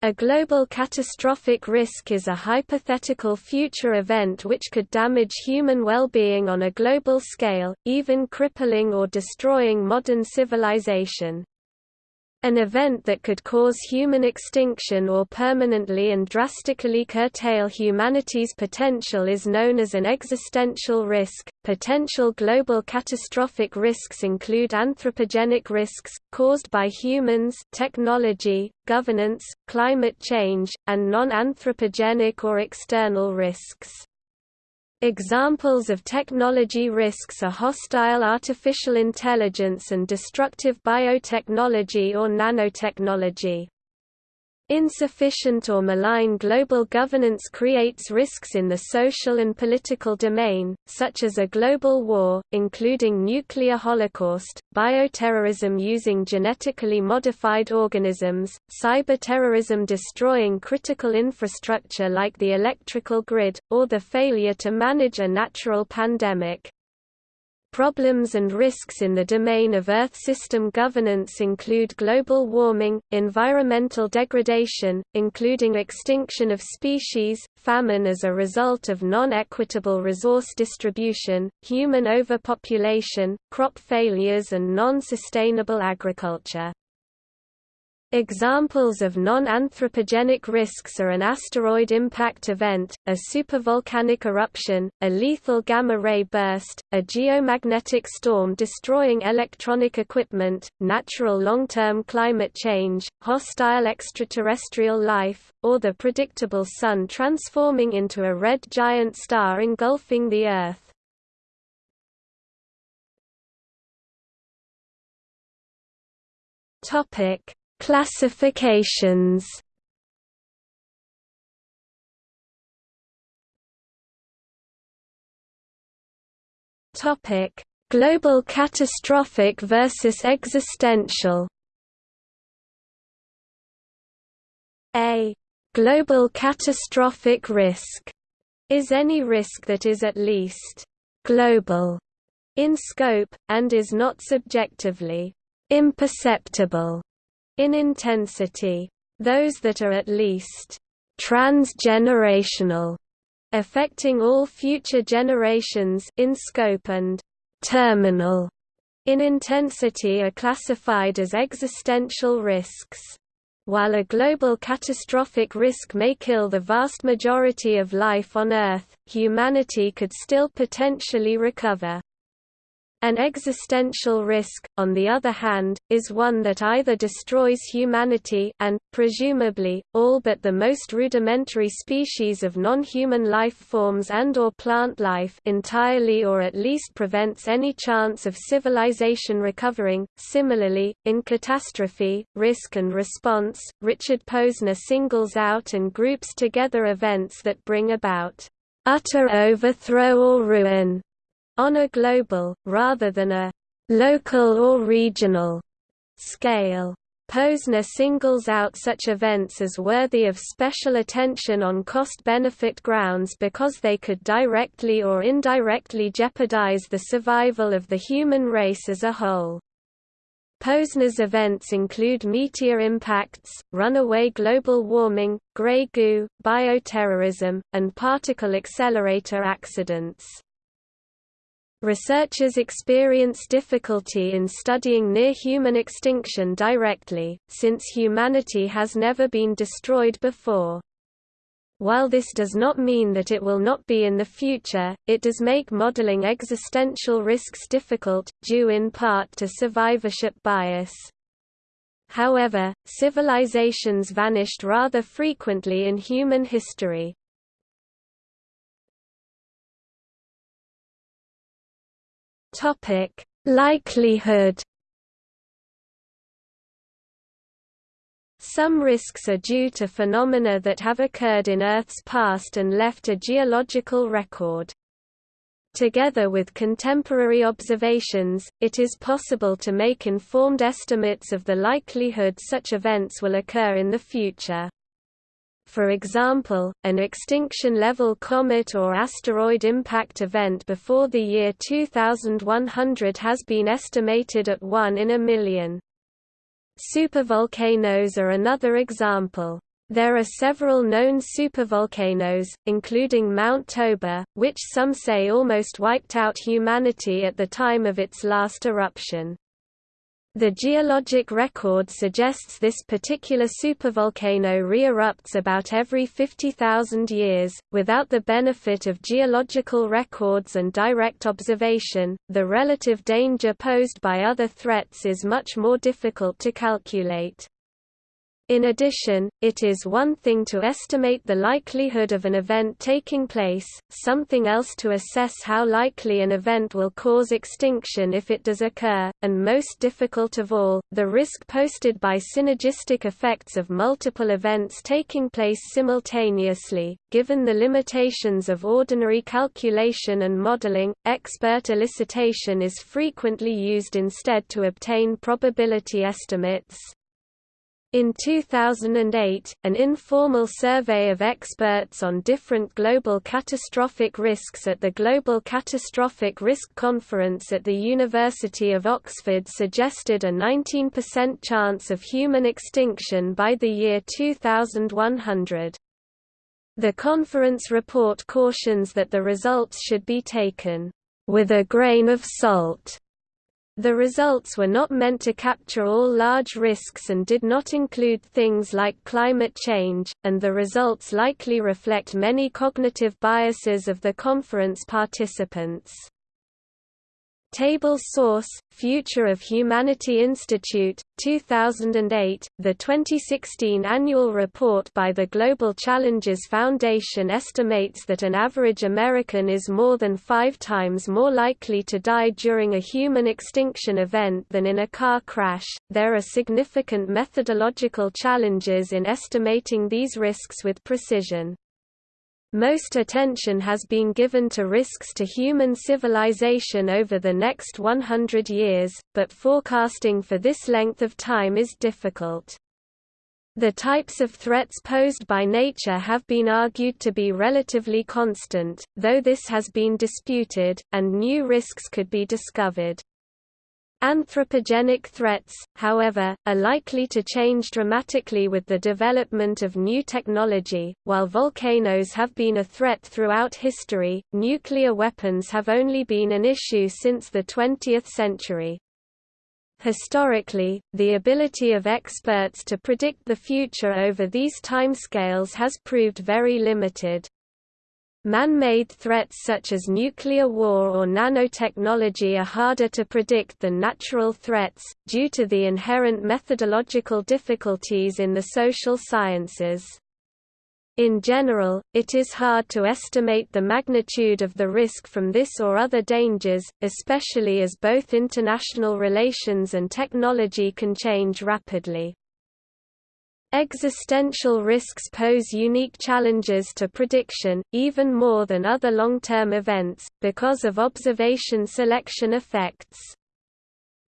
A global catastrophic risk is a hypothetical future event which could damage human well-being on a global scale, even crippling or destroying modern civilization. An event that could cause human extinction or permanently and drastically curtail humanity's potential is known as an existential risk. Potential global catastrophic risks include anthropogenic risks, caused by humans, technology, governance, climate change, and non anthropogenic or external risks. Examples of technology risks are hostile artificial intelligence and destructive biotechnology or nanotechnology. Insufficient or malign global governance creates risks in the social and political domain, such as a global war, including nuclear holocaust, bioterrorism using genetically modified organisms, cyberterrorism destroying critical infrastructure like the electrical grid, or the failure to manage a natural pandemic. Problems and risks in the domain of Earth system governance include global warming, environmental degradation, including extinction of species, famine as a result of non-equitable resource distribution, human overpopulation, crop failures and non-sustainable agriculture. Examples of non-anthropogenic risks are an asteroid impact event, a supervolcanic eruption, a lethal gamma-ray burst, a geomagnetic storm destroying electronic equipment, natural long-term climate change, hostile extraterrestrial life, or the predictable Sun transforming into a red giant star engulfing the Earth. Topic Classifications. Topic: Global catastrophic versus existential. A global catastrophic risk. Is any risk that is at least global in scope, and is not subjectively imperceptible in intensity. Those that are at least transgenerational, affecting all future generations in scope and terminal in intensity are classified as existential risks. While a global catastrophic risk may kill the vast majority of life on Earth, humanity could still potentially recover. An existential risk, on the other hand, is one that either destroys humanity and, presumably, all but the most rudimentary species of non-human life forms and or plant life entirely or at least prevents any chance of civilization recovering. Similarly, in catastrophe, risk and response, Richard Posner singles out and groups together events that bring about utter overthrow or ruin on a global, rather than a local or regional scale. Posner singles out such events as worthy of special attention on cost-benefit grounds because they could directly or indirectly jeopardize the survival of the human race as a whole. Posner's events include meteor impacts, runaway global warming, grey goo, bioterrorism, and particle accelerator accidents. Researchers experience difficulty in studying near-human extinction directly, since humanity has never been destroyed before. While this does not mean that it will not be in the future, it does make modeling existential risks difficult, due in part to survivorship bias. However, civilizations vanished rather frequently in human history. Topic: Likelihood. Some risks are due to phenomena that have occurred in Earth's past and left a geological record. Together with contemporary observations, it is possible to make informed estimates of the likelihood such events will occur in the future. For example, an extinction-level comet or asteroid impact event before the year 2100 has been estimated at 1 in a million. Supervolcanoes are another example. There are several known supervolcanoes, including Mount Toba, which some say almost wiped out humanity at the time of its last eruption. The geologic record suggests this particular supervolcano re-erupts about every 50,000 years. Without the benefit of geological records and direct observation, the relative danger posed by other threats is much more difficult to calculate. In addition, it is one thing to estimate the likelihood of an event taking place, something else to assess how likely an event will cause extinction if it does occur, and most difficult of all, the risk posted by synergistic effects of multiple events taking place simultaneously. Given the limitations of ordinary calculation and modeling, expert elicitation is frequently used instead to obtain probability estimates. In 2008, an informal survey of experts on different global catastrophic risks at the Global Catastrophic Risk Conference at the University of Oxford suggested a 19% chance of human extinction by the year 2100. The conference report cautions that the results should be taken with a grain of salt the results were not meant to capture all large risks and did not include things like climate change, and the results likely reflect many cognitive biases of the conference participants. Table source, Future of Humanity Institute, 2008, the 2016 annual report by the Global Challenges Foundation estimates that an average American is more than five times more likely to die during a human extinction event than in a car crash. There are significant methodological challenges in estimating these risks with precision. Most attention has been given to risks to human civilization over the next 100 years, but forecasting for this length of time is difficult. The types of threats posed by nature have been argued to be relatively constant, though this has been disputed, and new risks could be discovered. Anthropogenic threats, however, are likely to change dramatically with the development of new technology. While volcanoes have been a threat throughout history, nuclear weapons have only been an issue since the 20th century. Historically, the ability of experts to predict the future over these timescales has proved very limited. Man-made threats such as nuclear war or nanotechnology are harder to predict than natural threats, due to the inherent methodological difficulties in the social sciences. In general, it is hard to estimate the magnitude of the risk from this or other dangers, especially as both international relations and technology can change rapidly. Existential risks pose unique challenges to prediction, even more than other long-term events, because of observation selection effects.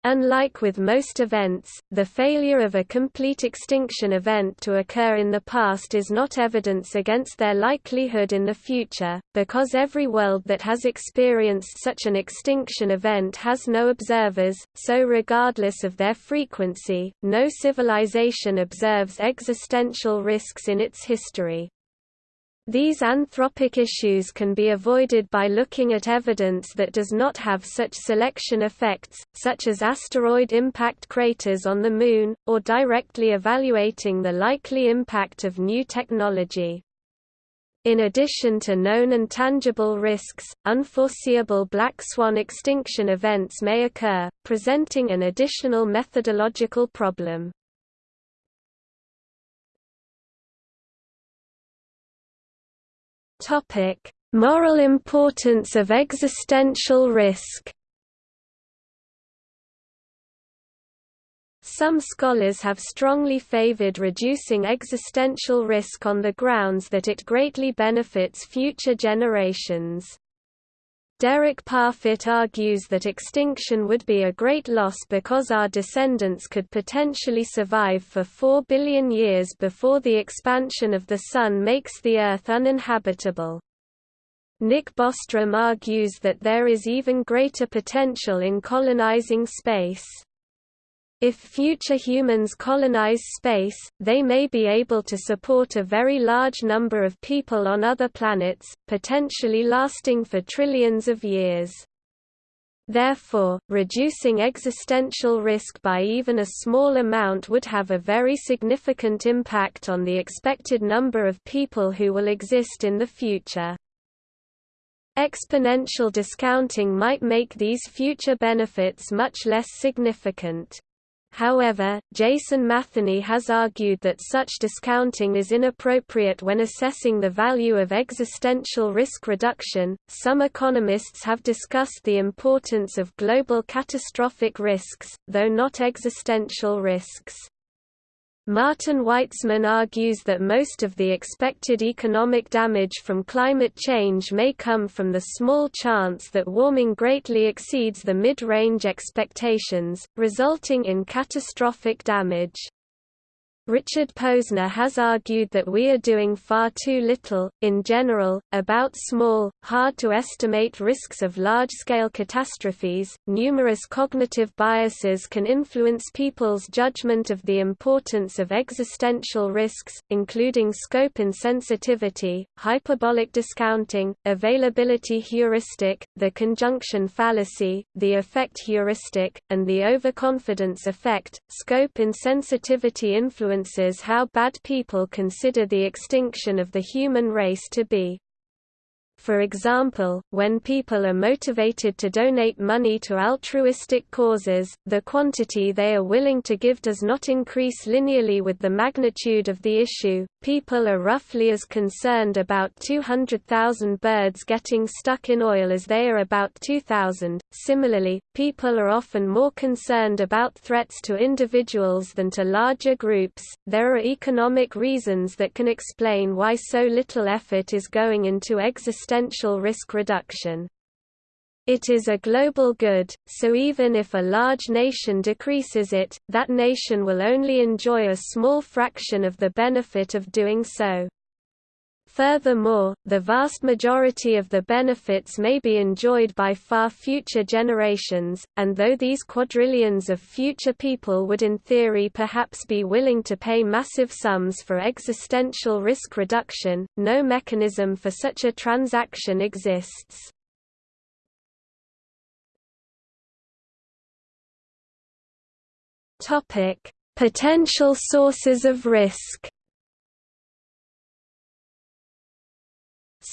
Unlike with most events, the failure of a complete extinction event to occur in the past is not evidence against their likelihood in the future, because every world that has experienced such an extinction event has no observers, so regardless of their frequency, no civilization observes existential risks in its history. These anthropic issues can be avoided by looking at evidence that does not have such selection effects, such as asteroid impact craters on the Moon, or directly evaluating the likely impact of new technology. In addition to known and tangible risks, unforeseeable black swan extinction events may occur, presenting an additional methodological problem. Topic: Moral importance of existential risk. Some scholars have strongly favored reducing existential risk on the grounds that it greatly benefits future generations. Derek Parfit argues that extinction would be a great loss because our descendants could potentially survive for 4 billion years before the expansion of the Sun makes the Earth uninhabitable. Nick Bostrom argues that there is even greater potential in colonizing space. If future humans colonize space, they may be able to support a very large number of people on other planets, potentially lasting for trillions of years. Therefore, reducing existential risk by even a small amount would have a very significant impact on the expected number of people who will exist in the future. Exponential discounting might make these future benefits much less significant. However, Jason Matheny has argued that such discounting is inappropriate when assessing the value of existential risk reduction. Some economists have discussed the importance of global catastrophic risks, though not existential risks. Martin Weitzman argues that most of the expected economic damage from climate change may come from the small chance that warming greatly exceeds the mid-range expectations, resulting in catastrophic damage. Richard Posner has argued that we are doing far too little, in general, about small, hard to estimate risks of large scale catastrophes. Numerous cognitive biases can influence people's judgment of the importance of existential risks, including scope insensitivity, hyperbolic discounting, availability heuristic, the conjunction fallacy, the affect heuristic, and the overconfidence effect. Scope insensitivity influence influences how bad people consider the extinction of the human race to be. For example, when people are motivated to donate money to altruistic causes, the quantity they are willing to give does not increase linearly with the magnitude of the issue. People are roughly as concerned about 200,000 birds getting stuck in oil as they are about 2,000. Similarly, people are often more concerned about threats to individuals than to larger groups. There are economic reasons that can explain why so little effort is going into existential existential risk reduction. It is a global good, so even if a large nation decreases it, that nation will only enjoy a small fraction of the benefit of doing so. Furthermore, the vast majority of the benefits may be enjoyed by far future generations, and though these quadrillions of future people would in theory perhaps be willing to pay massive sums for existential risk reduction, no mechanism for such a transaction exists. Potential sources of risk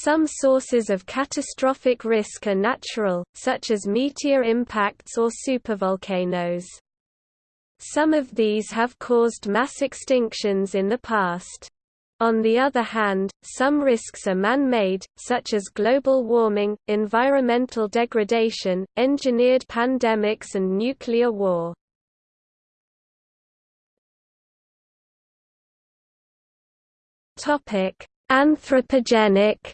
Some sources of catastrophic risk are natural, such as meteor impacts or supervolcanoes. Some of these have caused mass extinctions in the past. On the other hand, some risks are man-made, such as global warming, environmental degradation, engineered pandemics and nuclear war. Anthropogenic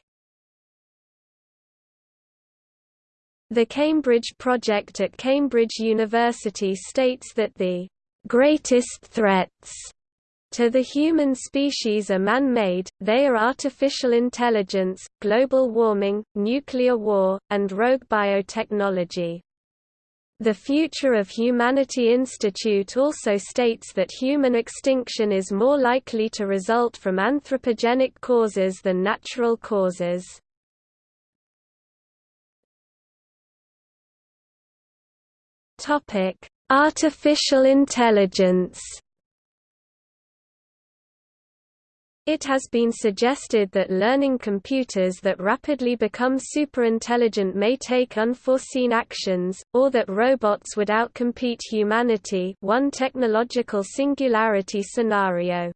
The Cambridge Project at Cambridge University states that the greatest threats to the human species are man-made, they are artificial intelligence, global warming, nuclear war, and rogue biotechnology. The Future of Humanity Institute also states that human extinction is more likely to result from anthropogenic causes than natural causes. Topic: Artificial intelligence. It has been suggested that learning computers that rapidly become superintelligent may take unforeseen actions, or that robots would outcompete humanity one technological singularity scenario.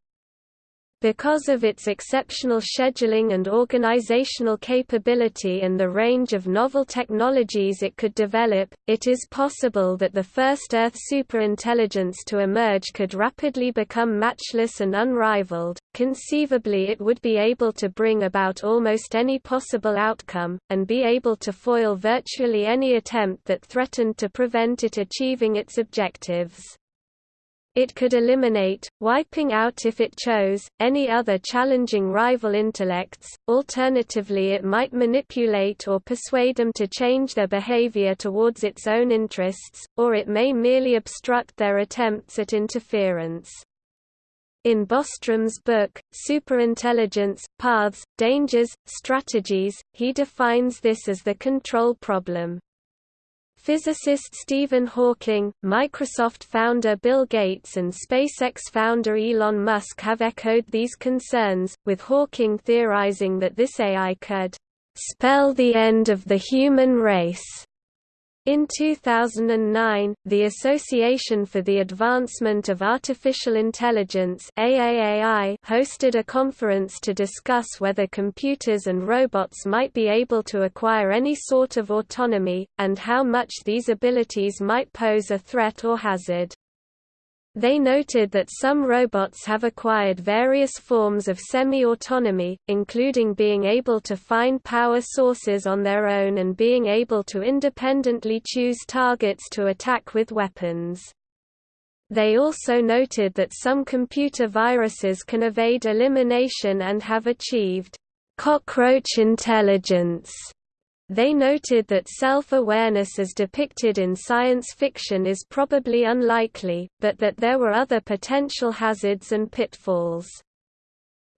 Because of its exceptional scheduling and organizational capability and the range of novel technologies it could develop, it is possible that the first Earth superintelligence to emerge could rapidly become matchless and unrivaled. Conceivably, it would be able to bring about almost any possible outcome, and be able to foil virtually any attempt that threatened to prevent it achieving its objectives. It could eliminate, wiping out if it chose, any other challenging rival intellects, alternatively it might manipulate or persuade them to change their behavior towards its own interests, or it may merely obstruct their attempts at interference. In Bostrom's book, Superintelligence, Paths, Dangers, Strategies, he defines this as the control problem. Physicist Stephen Hawking, Microsoft founder Bill Gates and SpaceX founder Elon Musk have echoed these concerns, with Hawking theorizing that this AI could spell the end of the human race. In 2009, the Association for the Advancement of Artificial Intelligence AAAI hosted a conference to discuss whether computers and robots might be able to acquire any sort of autonomy, and how much these abilities might pose a threat or hazard. They noted that some robots have acquired various forms of semi-autonomy, including being able to find power sources on their own and being able to independently choose targets to attack with weapons. They also noted that some computer viruses can evade elimination and have achieved cockroach intelligence they noted that self-awareness as depicted in science fiction is probably unlikely, but that there were other potential hazards and pitfalls.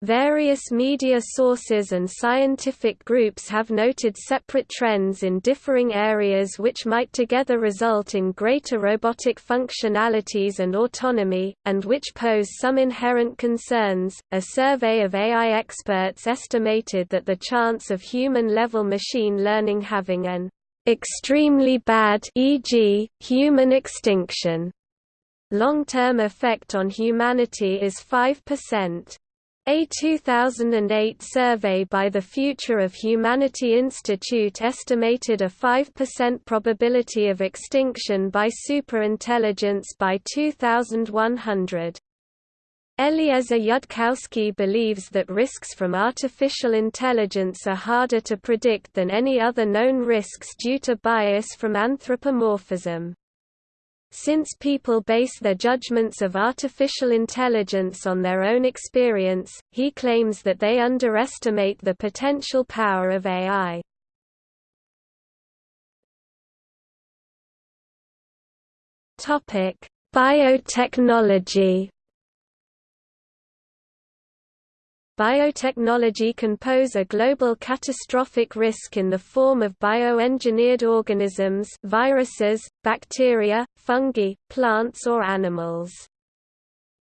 Various media sources and scientific groups have noted separate trends in differing areas which might together result in greater robotic functionalities and autonomy, and which pose some inherent concerns. A survey of AI experts estimated that the chance of human level machine learning having an extremely bad e.g., human extinction long-term effect on humanity is 5%. A 2008 survey by the Future of Humanity Institute estimated a 5% probability of extinction by superintelligence by 2100. Eliezer Yudkowsky believes that risks from artificial intelligence are harder to predict than any other known risks due to bias from anthropomorphism. Since people base their judgments of artificial intelligence on their own experience, he claims that they underestimate the potential power of AI. Biotechnology biotechnology can pose a global catastrophic risk in the form of bioengineered organisms viruses, bacteria, fungi, plants or animals.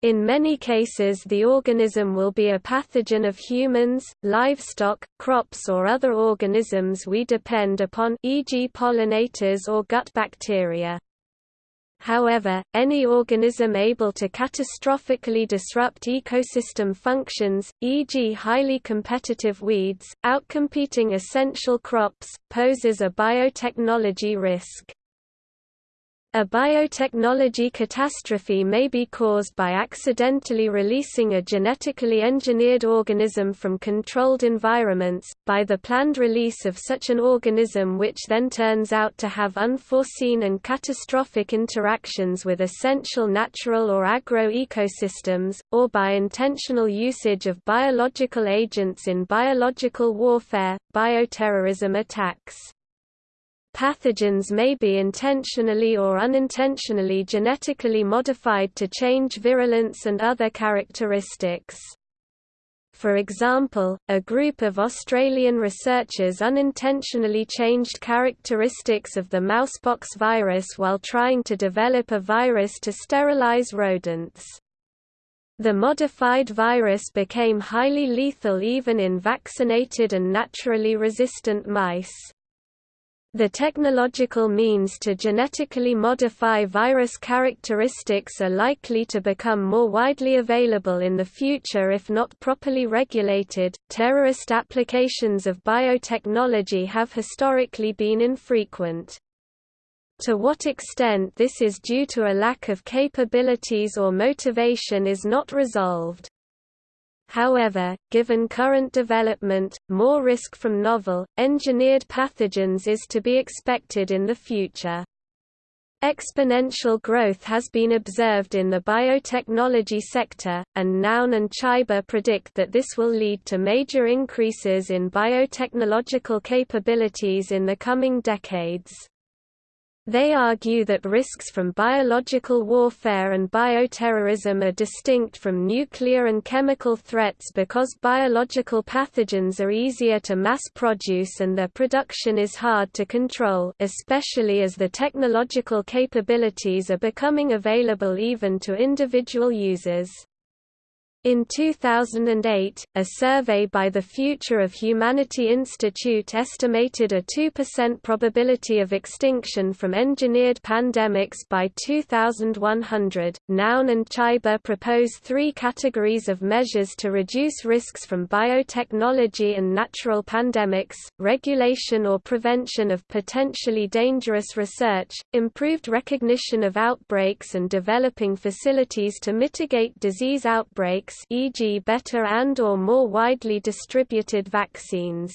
In many cases the organism will be a pathogen of humans, livestock, crops or other organisms we depend upon e.g. pollinators or gut bacteria. However, any organism able to catastrophically disrupt ecosystem functions, e.g. highly competitive weeds, outcompeting essential crops, poses a biotechnology risk. A biotechnology catastrophe may be caused by accidentally releasing a genetically engineered organism from controlled environments, by the planned release of such an organism which then turns out to have unforeseen and catastrophic interactions with essential natural or agro-ecosystems, or by intentional usage of biological agents in biological warfare, bioterrorism attacks. Pathogens may be intentionally or unintentionally genetically modified to change virulence and other characteristics. For example, a group of Australian researchers unintentionally changed characteristics of the mousepox virus while trying to develop a virus to sterilize rodents. The modified virus became highly lethal even in vaccinated and naturally resistant mice. The technological means to genetically modify virus characteristics are likely to become more widely available in the future if not properly regulated. Terrorist applications of biotechnology have historically been infrequent. To what extent this is due to a lack of capabilities or motivation is not resolved. However, given current development, more risk from novel, engineered pathogens is to be expected in the future. Exponential growth has been observed in the biotechnology sector, and Nouri and Chyba predict that this will lead to major increases in biotechnological capabilities in the coming decades. They argue that risks from biological warfare and bioterrorism are distinct from nuclear and chemical threats because biological pathogens are easier to mass produce and their production is hard to control especially as the technological capabilities are becoming available even to individual users. In 2008, a survey by the Future of Humanity Institute estimated a 2% probability of extinction from engineered pandemics by 2100. Nouri and Chyba propose three categories of measures to reduce risks from biotechnology and natural pandemics regulation or prevention of potentially dangerous research, improved recognition of outbreaks, and developing facilities to mitigate disease outbreaks e.g. better and or more widely distributed vaccines.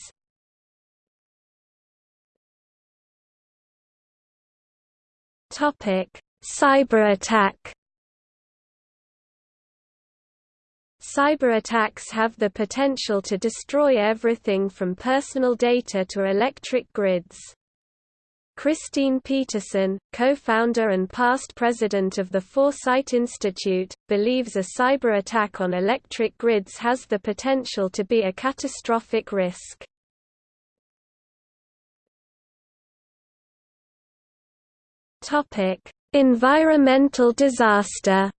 Topic: Cyber attack. Cyber attacks have the potential to destroy everything from personal data to electric grids. Christine Peterson, co-founder and past president of the Foresight Institute, believes a cyber attack on electric grids has the potential to be a catastrophic risk. Environmental disaster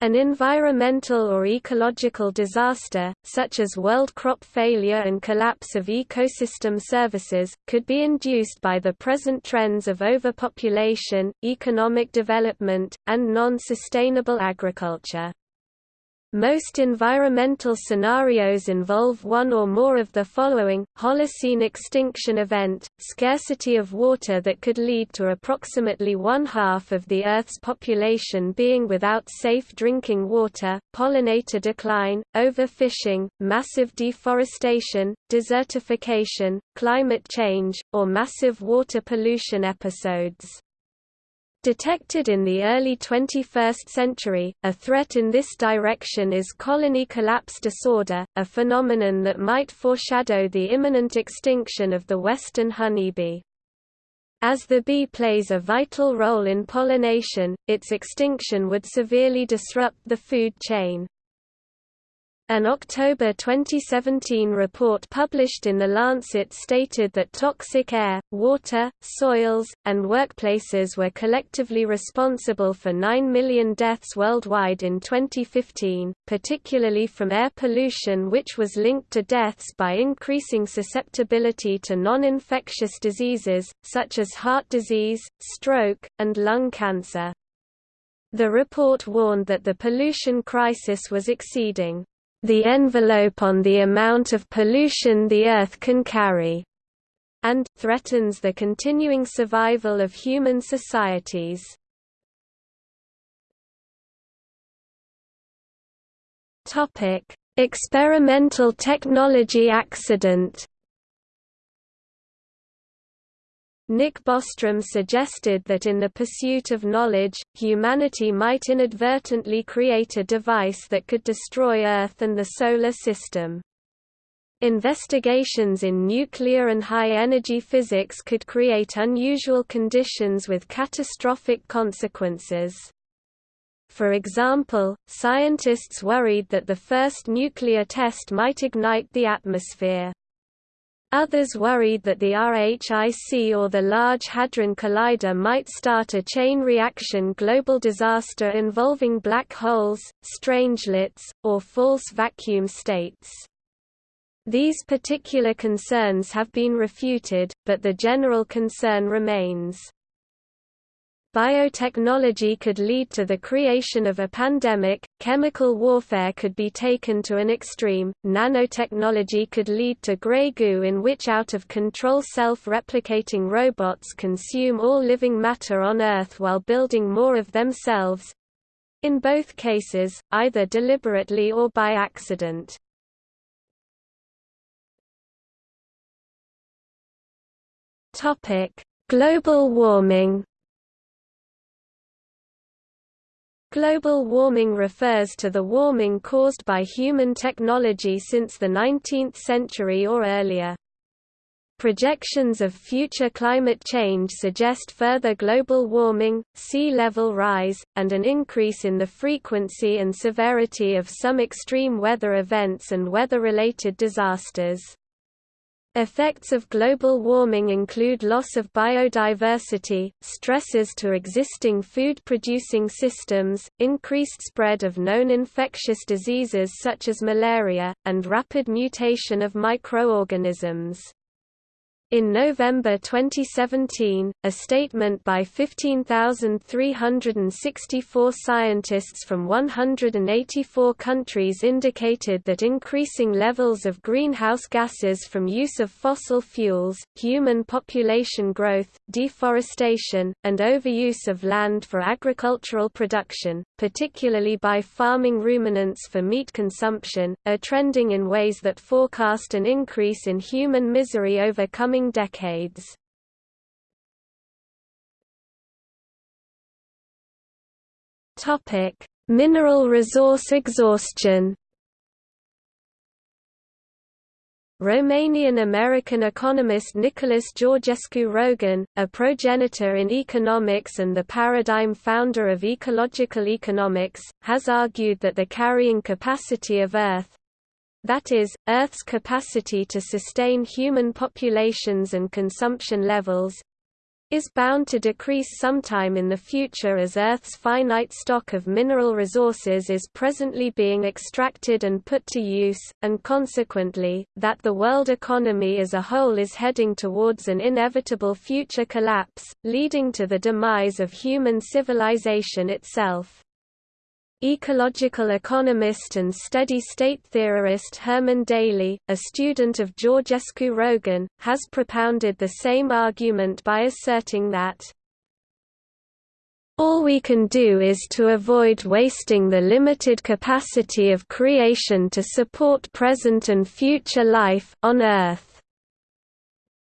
An environmental or ecological disaster, such as world crop failure and collapse of ecosystem services, could be induced by the present trends of overpopulation, economic development, and non-sustainable agriculture. Most environmental scenarios involve one or more of the following, Holocene extinction event, scarcity of water that could lead to approximately one-half of the Earth's population being without safe drinking water, pollinator decline, overfishing, massive deforestation, desertification, climate change, or massive water pollution episodes. Detected in the early 21st century, a threat in this direction is colony collapse disorder, a phenomenon that might foreshadow the imminent extinction of the western honeybee. As the bee plays a vital role in pollination, its extinction would severely disrupt the food chain. An October 2017 report published in The Lancet stated that toxic air, water, soils, and workplaces were collectively responsible for 9 million deaths worldwide in 2015, particularly from air pollution which was linked to deaths by increasing susceptibility to non-infectious diseases, such as heart disease, stroke, and lung cancer. The report warned that the pollution crisis was exceeding the envelope on the amount of pollution the Earth can carry, and threatens the continuing survival of human societies. Topic: Experimental technology accident Nick Bostrom suggested that in the pursuit of knowledge, humanity might inadvertently create a device that could destroy Earth and the Solar System. Investigations in nuclear and high-energy physics could create unusual conditions with catastrophic consequences. For example, scientists worried that the first nuclear test might ignite the atmosphere. Others worried that the RHIC or the Large Hadron Collider might start a chain reaction global disaster involving black holes, strangelets, or false vacuum states. These particular concerns have been refuted, but the general concern remains. Biotechnology could lead to the creation of a pandemic, chemical warfare could be taken to an extreme, nanotechnology could lead to grey goo in which out-of-control self-replicating robots consume all living matter on Earth while building more of themselves. In both cases, either deliberately or by accident. Global warming Global warming refers to the warming caused by human technology since the 19th century or earlier. Projections of future climate change suggest further global warming, sea level rise, and an increase in the frequency and severity of some extreme weather events and weather-related disasters. Effects of global warming include loss of biodiversity, stresses to existing food-producing systems, increased spread of known infectious diseases such as malaria, and rapid mutation of microorganisms. In November 2017, a statement by 15,364 scientists from 184 countries indicated that increasing levels of greenhouse gases from use of fossil fuels, human population growth, deforestation, and overuse of land for agricultural production, particularly by farming ruminants for meat consumption, are trending in ways that forecast an increase in human misery over coming coming decades. Topic: Mineral resource exhaustion. Romanian-American economist Nicholas Georgescu Roegen, a progenitor in economics and the paradigm founder of ecological economics, has argued that the carrying capacity of Earth, that is, Earth's capacity to sustain human populations and consumption levels, is bound to decrease sometime in the future as Earth's finite stock of mineral resources is presently being extracted and put to use, and consequently, that the world economy as a whole is heading towards an inevitable future collapse, leading to the demise of human civilization itself. Ecological economist and steady-state theorist Herman Daly, a student of Georgescu Roegen, has propounded the same argument by asserting that all we can do is to avoid wasting the limited capacity of creation to support present and future life on Earth.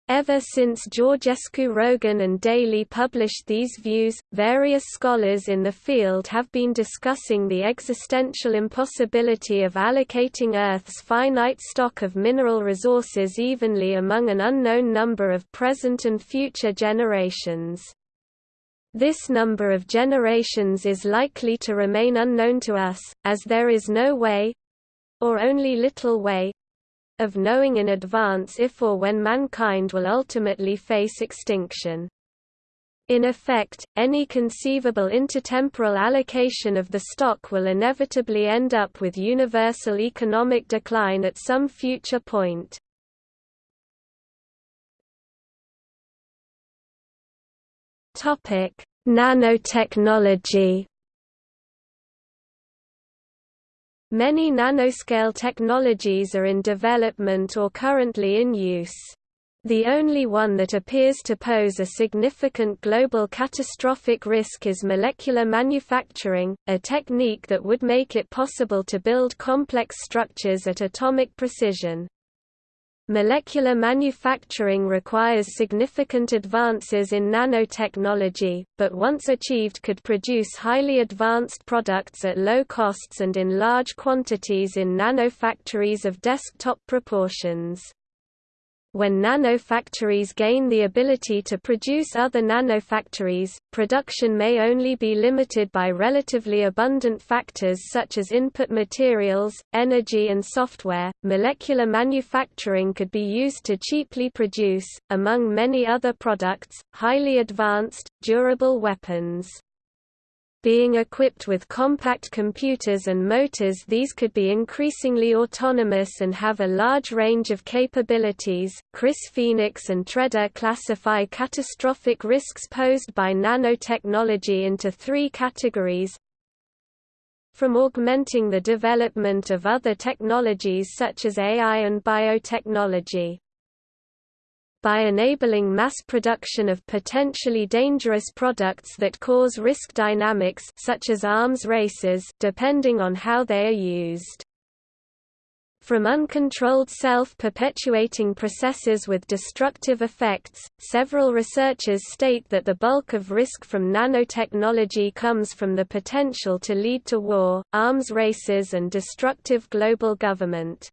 Ever since Georgescu Roegen and Daly published these views, various scholars in the field have been discussing the existential impossibility of allocating Earth's finite stock of mineral resources evenly among an unknown number of present and future generations. This number of generations is likely to remain unknown to us, as there is no way—or only little way, of knowing in advance if or when mankind will ultimately face extinction. In effect, any conceivable intertemporal allocation of the stock will inevitably end up with universal economic decline at some future point. Nanotechnology Many nanoscale technologies are in development or currently in use. The only one that appears to pose a significant global catastrophic risk is molecular manufacturing, a technique that would make it possible to build complex structures at atomic precision. Molecular manufacturing requires significant advances in nanotechnology, but once achieved could produce highly advanced products at low costs and in large quantities in nanofactories of desktop proportions. When nanofactories gain the ability to produce other nanofactories, production may only be limited by relatively abundant factors such as input materials, energy, and software. Molecular manufacturing could be used to cheaply produce, among many other products, highly advanced, durable weapons. Being equipped with compact computers and motors these could be increasingly autonomous and have a large range of capabilities. Chris Phoenix and Treder classify catastrophic risks posed by nanotechnology into three categories. From augmenting the development of other technologies such as AI and biotechnology by enabling mass production of potentially dangerous products that cause risk dynamics such as arms races depending on how they are used. From uncontrolled self-perpetuating processes with destructive effects, several researchers state that the bulk of risk from nanotechnology comes from the potential to lead to war, arms races and destructive global government.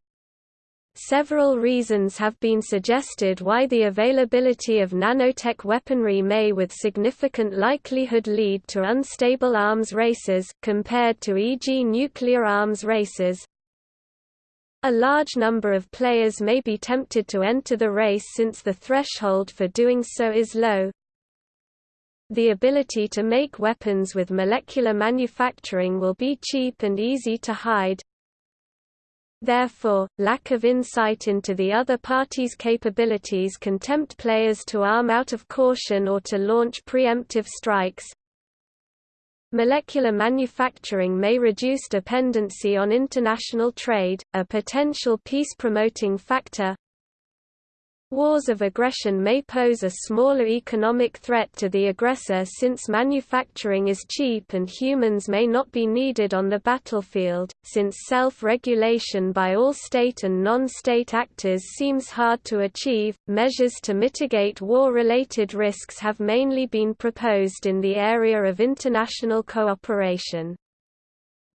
Several reasons have been suggested why the availability of nanotech weaponry may with significant likelihood lead to unstable arms races, compared to e.g. nuclear arms races, a large number of players may be tempted to enter the race since the threshold for doing so is low. The ability to make weapons with molecular manufacturing will be cheap and easy to hide. Therefore, lack of insight into the other party's capabilities can tempt players to arm out of caution or to launch preemptive strikes, Molecular manufacturing may reduce dependency on international trade, a potential peace-promoting factor. Wars of aggression may pose a smaller economic threat to the aggressor since manufacturing is cheap and humans may not be needed on the battlefield, since self-regulation by all state and non-state actors seems hard to achieve. Measures to mitigate war-related risks have mainly been proposed in the area of international cooperation.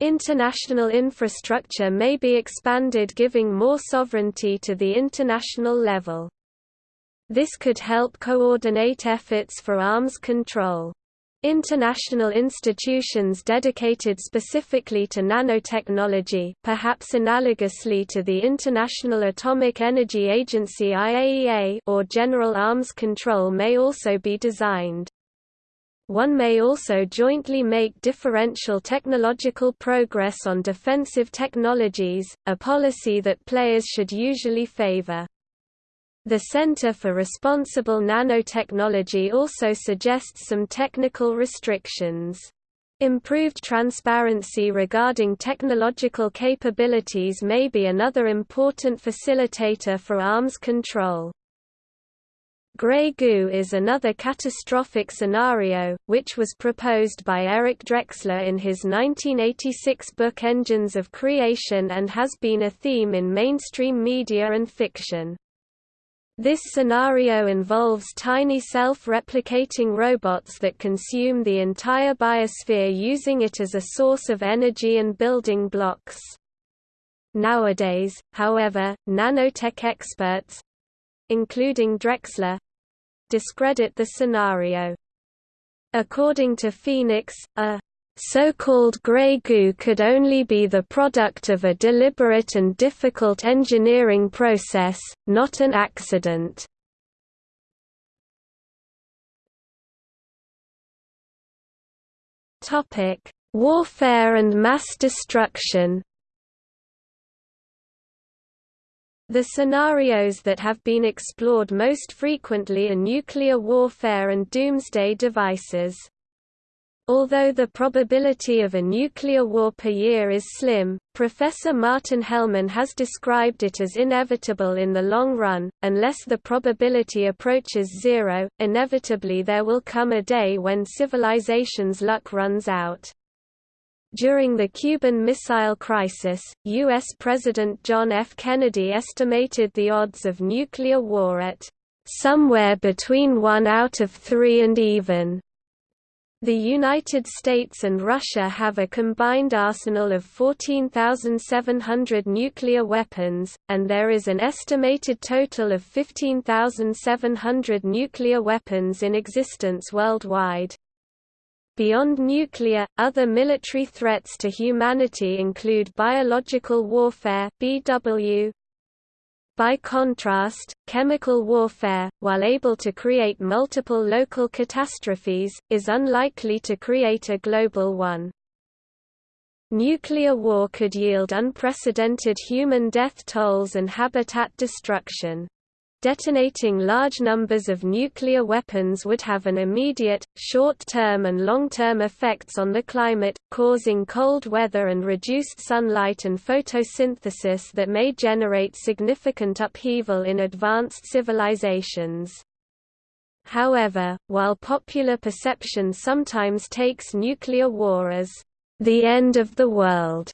International infrastructure may be expanded giving more sovereignty to the international level. This could help coordinate efforts for arms control. International institutions dedicated specifically to nanotechnology perhaps analogously to the International Atomic Energy Agency IAEA or General Arms Control may also be designed. One may also jointly make differential technological progress on defensive technologies, a policy that players should usually favor. The Center for Responsible Nanotechnology also suggests some technical restrictions. Improved transparency regarding technological capabilities may be another important facilitator for arms control. Grey goo is another catastrophic scenario, which was proposed by Eric Drexler in his 1986 book Engines of Creation and has been a theme in mainstream media and fiction. This scenario involves tiny self-replicating robots that consume the entire biosphere using it as a source of energy and building blocks. Nowadays, however, nanotech experts—including Drexler—discredit the scenario. According to Phoenix, a so-called grey goo could only be the product of a deliberate and difficult engineering process, not an accident. Warfare and mass destruction The scenarios that have been explored most frequently are nuclear warfare and doomsday devices. Although the probability of a nuclear war per year is slim, Professor Martin Hellman has described it as inevitable in the long run. Unless the probability approaches zero, inevitably there will come a day when civilization's luck runs out. During the Cuban Missile Crisis, U.S. President John F. Kennedy estimated the odds of nuclear war at somewhere between 1 out of 3 and even. The United States and Russia have a combined arsenal of 14,700 nuclear weapons, and there is an estimated total of 15,700 nuclear weapons in existence worldwide. Beyond nuclear, other military threats to humanity include biological warfare BW, by contrast, chemical warfare, while able to create multiple local catastrophes, is unlikely to create a global one. Nuclear war could yield unprecedented human death tolls and habitat destruction. Detonating large numbers of nuclear weapons would have an immediate, short-term and long-term effects on the climate, causing cold weather and reduced sunlight and photosynthesis that may generate significant upheaval in advanced civilizations. However, while popular perception sometimes takes nuclear war as the end of the world,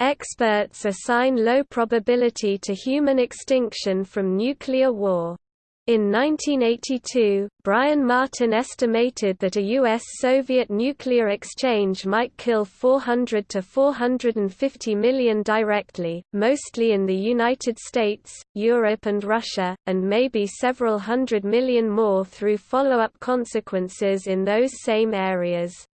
Experts assign low probability to human extinction from nuclear war. In 1982, Brian Martin estimated that a U.S.-Soviet nuclear exchange might kill 400 to 450 million directly, mostly in the United States, Europe and Russia, and maybe several hundred million more through follow-up consequences in those same areas.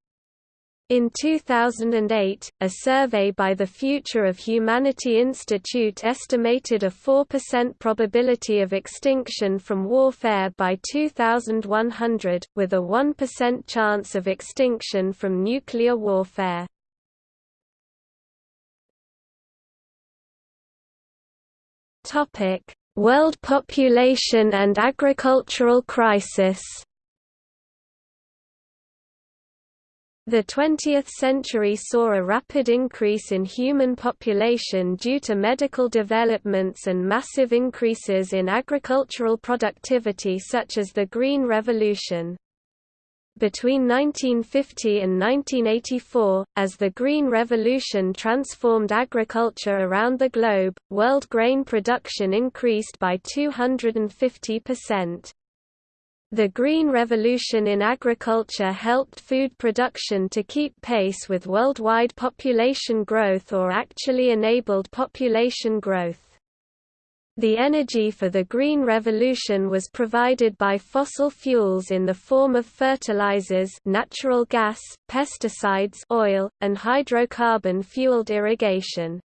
In 2008, a survey by the Future of Humanity Institute estimated a 4% probability of extinction from warfare by 2100, with a 1% chance of extinction from nuclear warfare. World population and agricultural crisis The 20th century saw a rapid increase in human population due to medical developments and massive increases in agricultural productivity such as the Green Revolution. Between 1950 and 1984, as the Green Revolution transformed agriculture around the globe, world grain production increased by 250%. The Green Revolution in agriculture helped food production to keep pace with worldwide population growth or actually enabled population growth. The energy for the Green Revolution was provided by fossil fuels in the form of fertilizers natural gas, pesticides oil, and hydrocarbon-fueled irrigation.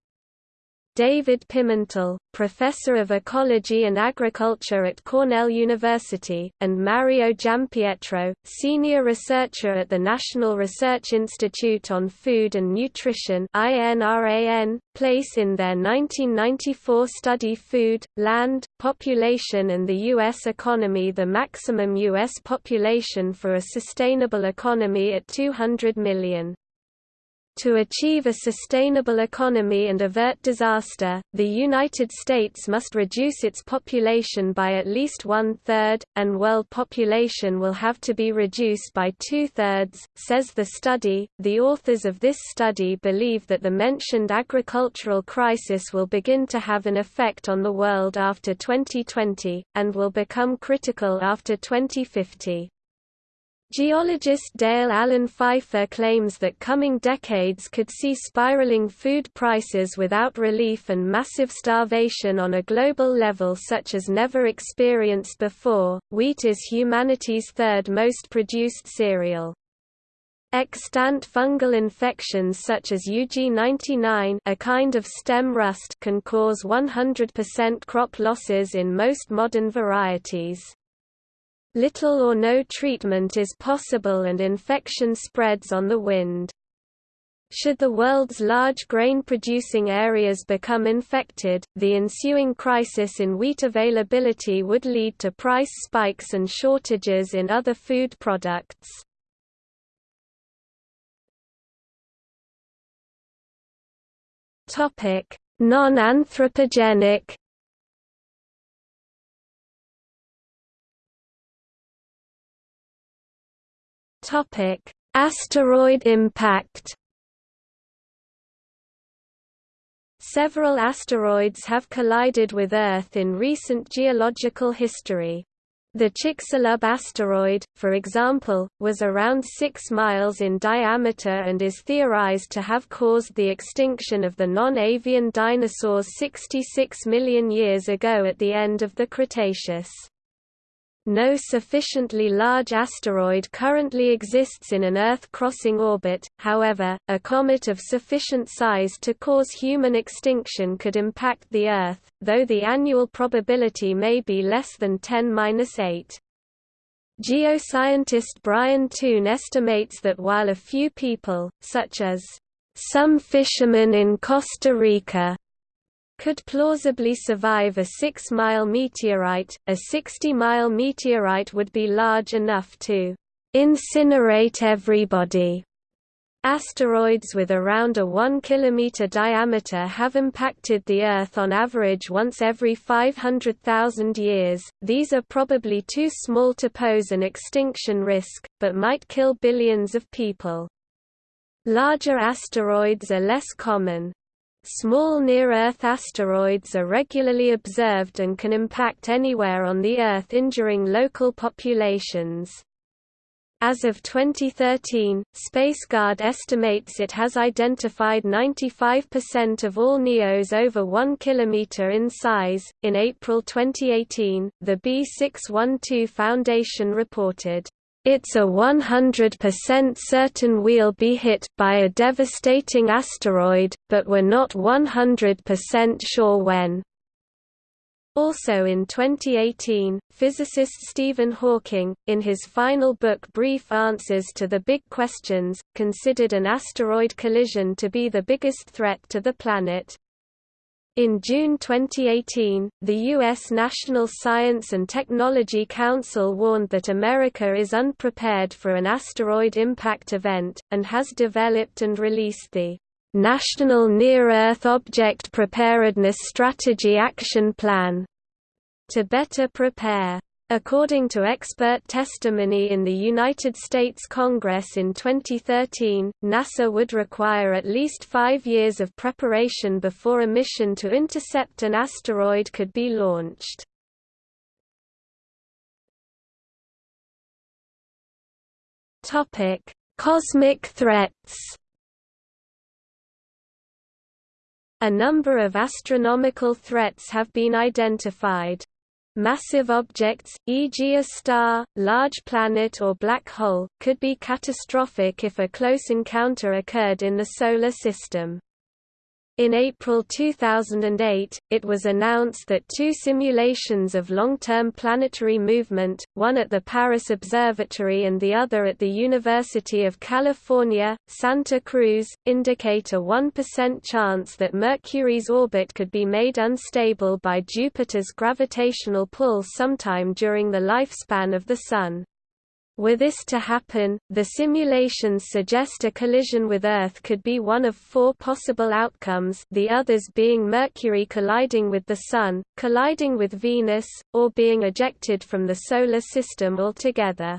David Pimentel, professor of ecology and agriculture at Cornell University, and Mario Giampietro, senior researcher at the National Research Institute on Food and Nutrition place in their 1994 study Food, Land, Population and the U.S. Economy the maximum U.S. population for a sustainable economy at 200 million. To achieve a sustainable economy and avert disaster, the United States must reduce its population by at least one-third, and world population will have to be reduced by two-thirds, says the study. The authors of this study believe that the mentioned agricultural crisis will begin to have an effect on the world after 2020, and will become critical after 2050. Geologist Dale Allen Pfeiffer claims that coming decades could see spiraling food prices without relief and massive starvation on a global level such as never experienced before. Wheat is humanity's third most produced cereal. Extant fungal infections such as UG99 a kind of stem rust can cause 100% crop losses in most modern varieties. Little or no treatment is possible and infection spreads on the wind. Should the world's large grain-producing areas become infected, the ensuing crisis in wheat availability would lead to price spikes and shortages in other food products. Non-anthropogenic Topic: Asteroid impact. Several asteroids have collided with Earth in recent geological history. The Chicxulub asteroid, for example, was around 6 miles in diameter and is theorized to have caused the extinction of the non-avian dinosaurs 66 million years ago at the end of the Cretaceous. No sufficiently large asteroid currently exists in an Earth-crossing orbit, however, a comet of sufficient size to cause human extinction could impact the Earth, though the annual probability may be less than 10-8. Geoscientist Brian Toon estimates that while a few people, such as some fishermen in Costa Rica, could plausibly survive a 6-mile meteorite, a 60-mile meteorite would be large enough to incinerate everybody. Asteroids with around a 1 km diameter have impacted the Earth on average once every 500,000 years. These are probably too small to pose an extinction risk, but might kill billions of people. Larger asteroids are less common. Small near-Earth asteroids are regularly observed and can impact anywhere on the Earth injuring local populations. As of 2013, SpaceGuard estimates it has identified 95% of all NEOs over 1 km in size. In April 2018, the B612 Foundation reported, it's a 100% certain we'll be hit by a devastating asteroid, but we're not 100% sure when. Also in 2018, physicist Stephen Hawking, in his final book Brief Answers to the Big Questions, considered an asteroid collision to be the biggest threat to the planet. In June 2018, the U.S. National Science and Technology Council warned that America is unprepared for an asteroid impact event, and has developed and released the National Near-Earth Object Preparedness Strategy Action Plan to better prepare. According to expert testimony in the United States Congress in 2013, NASA would require at least five years of preparation before a mission to intercept an asteroid could be launched. Cosmic threats A number of astronomical threats have been identified. Massive objects, e.g. a star, large planet or black hole, could be catastrophic if a close encounter occurred in the Solar System. In April 2008, it was announced that two simulations of long-term planetary movement, one at the Paris Observatory and the other at the University of California, Santa Cruz, indicate a 1% chance that Mercury's orbit could be made unstable by Jupiter's gravitational pull sometime during the lifespan of the Sun. Were this to happen, the simulations suggest a collision with Earth could be one of four possible outcomes the others being Mercury colliding with the Sun, colliding with Venus, or being ejected from the Solar System altogether.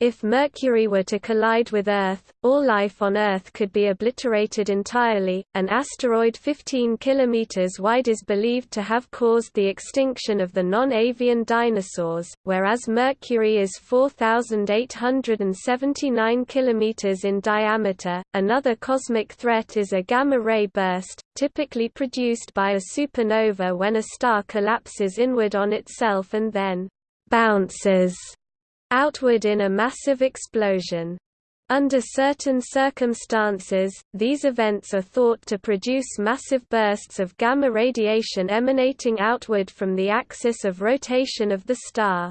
If Mercury were to collide with Earth, all life on Earth could be obliterated entirely. An asteroid 15 km wide is believed to have caused the extinction of the non avian dinosaurs, whereas Mercury is 4,879 km in diameter. Another cosmic threat is a gamma ray burst, typically produced by a supernova when a star collapses inward on itself and then bounces outward in a massive explosion. Under certain circumstances, these events are thought to produce massive bursts of gamma radiation emanating outward from the axis of rotation of the star.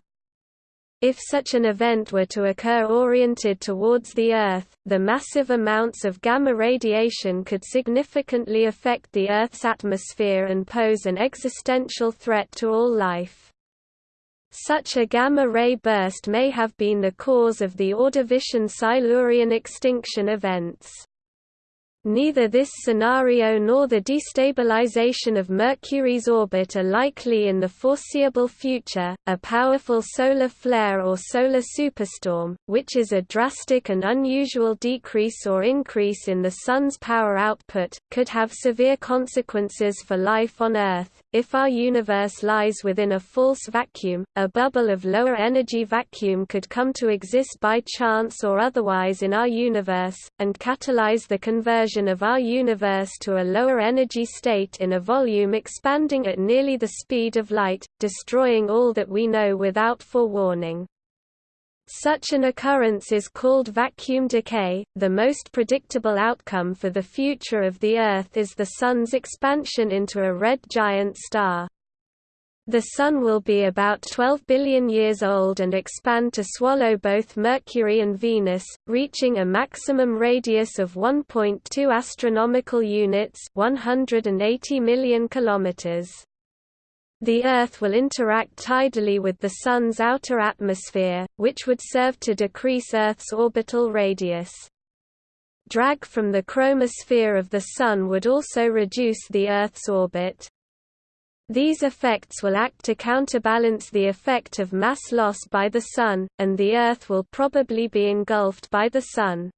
If such an event were to occur oriented towards the Earth, the massive amounts of gamma radiation could significantly affect the Earth's atmosphere and pose an existential threat to all life. Such a gamma-ray burst may have been the cause of the Ordovician-Silurian extinction events. Neither this scenario nor the destabilization of Mercury's orbit are likely in the foreseeable future. A powerful solar flare or solar superstorm, which is a drastic and unusual decrease or increase in the Sun's power output, could have severe consequences for life on Earth. If our universe lies within a false vacuum, a bubble of lower energy vacuum could come to exist by chance or otherwise in our universe, and catalyze the conversion of our universe to a lower energy state in a volume expanding at nearly the speed of light, destroying all that we know without forewarning. Such an occurrence is called vacuum decay. The most predictable outcome for the future of the Earth is the Sun's expansion into a red giant star. The Sun will be about 12 billion years old and expand to swallow both Mercury and Venus, reaching a maximum radius of 1.2 astronomical units 180 million kilometers. The Earth will interact tidally with the Sun's outer atmosphere, which would serve to decrease Earth's orbital radius. Drag from the chromosphere of the Sun would also reduce the Earth's orbit. These effects will act to counterbalance the effect of mass loss by the Sun, and the Earth will probably be engulfed by the Sun.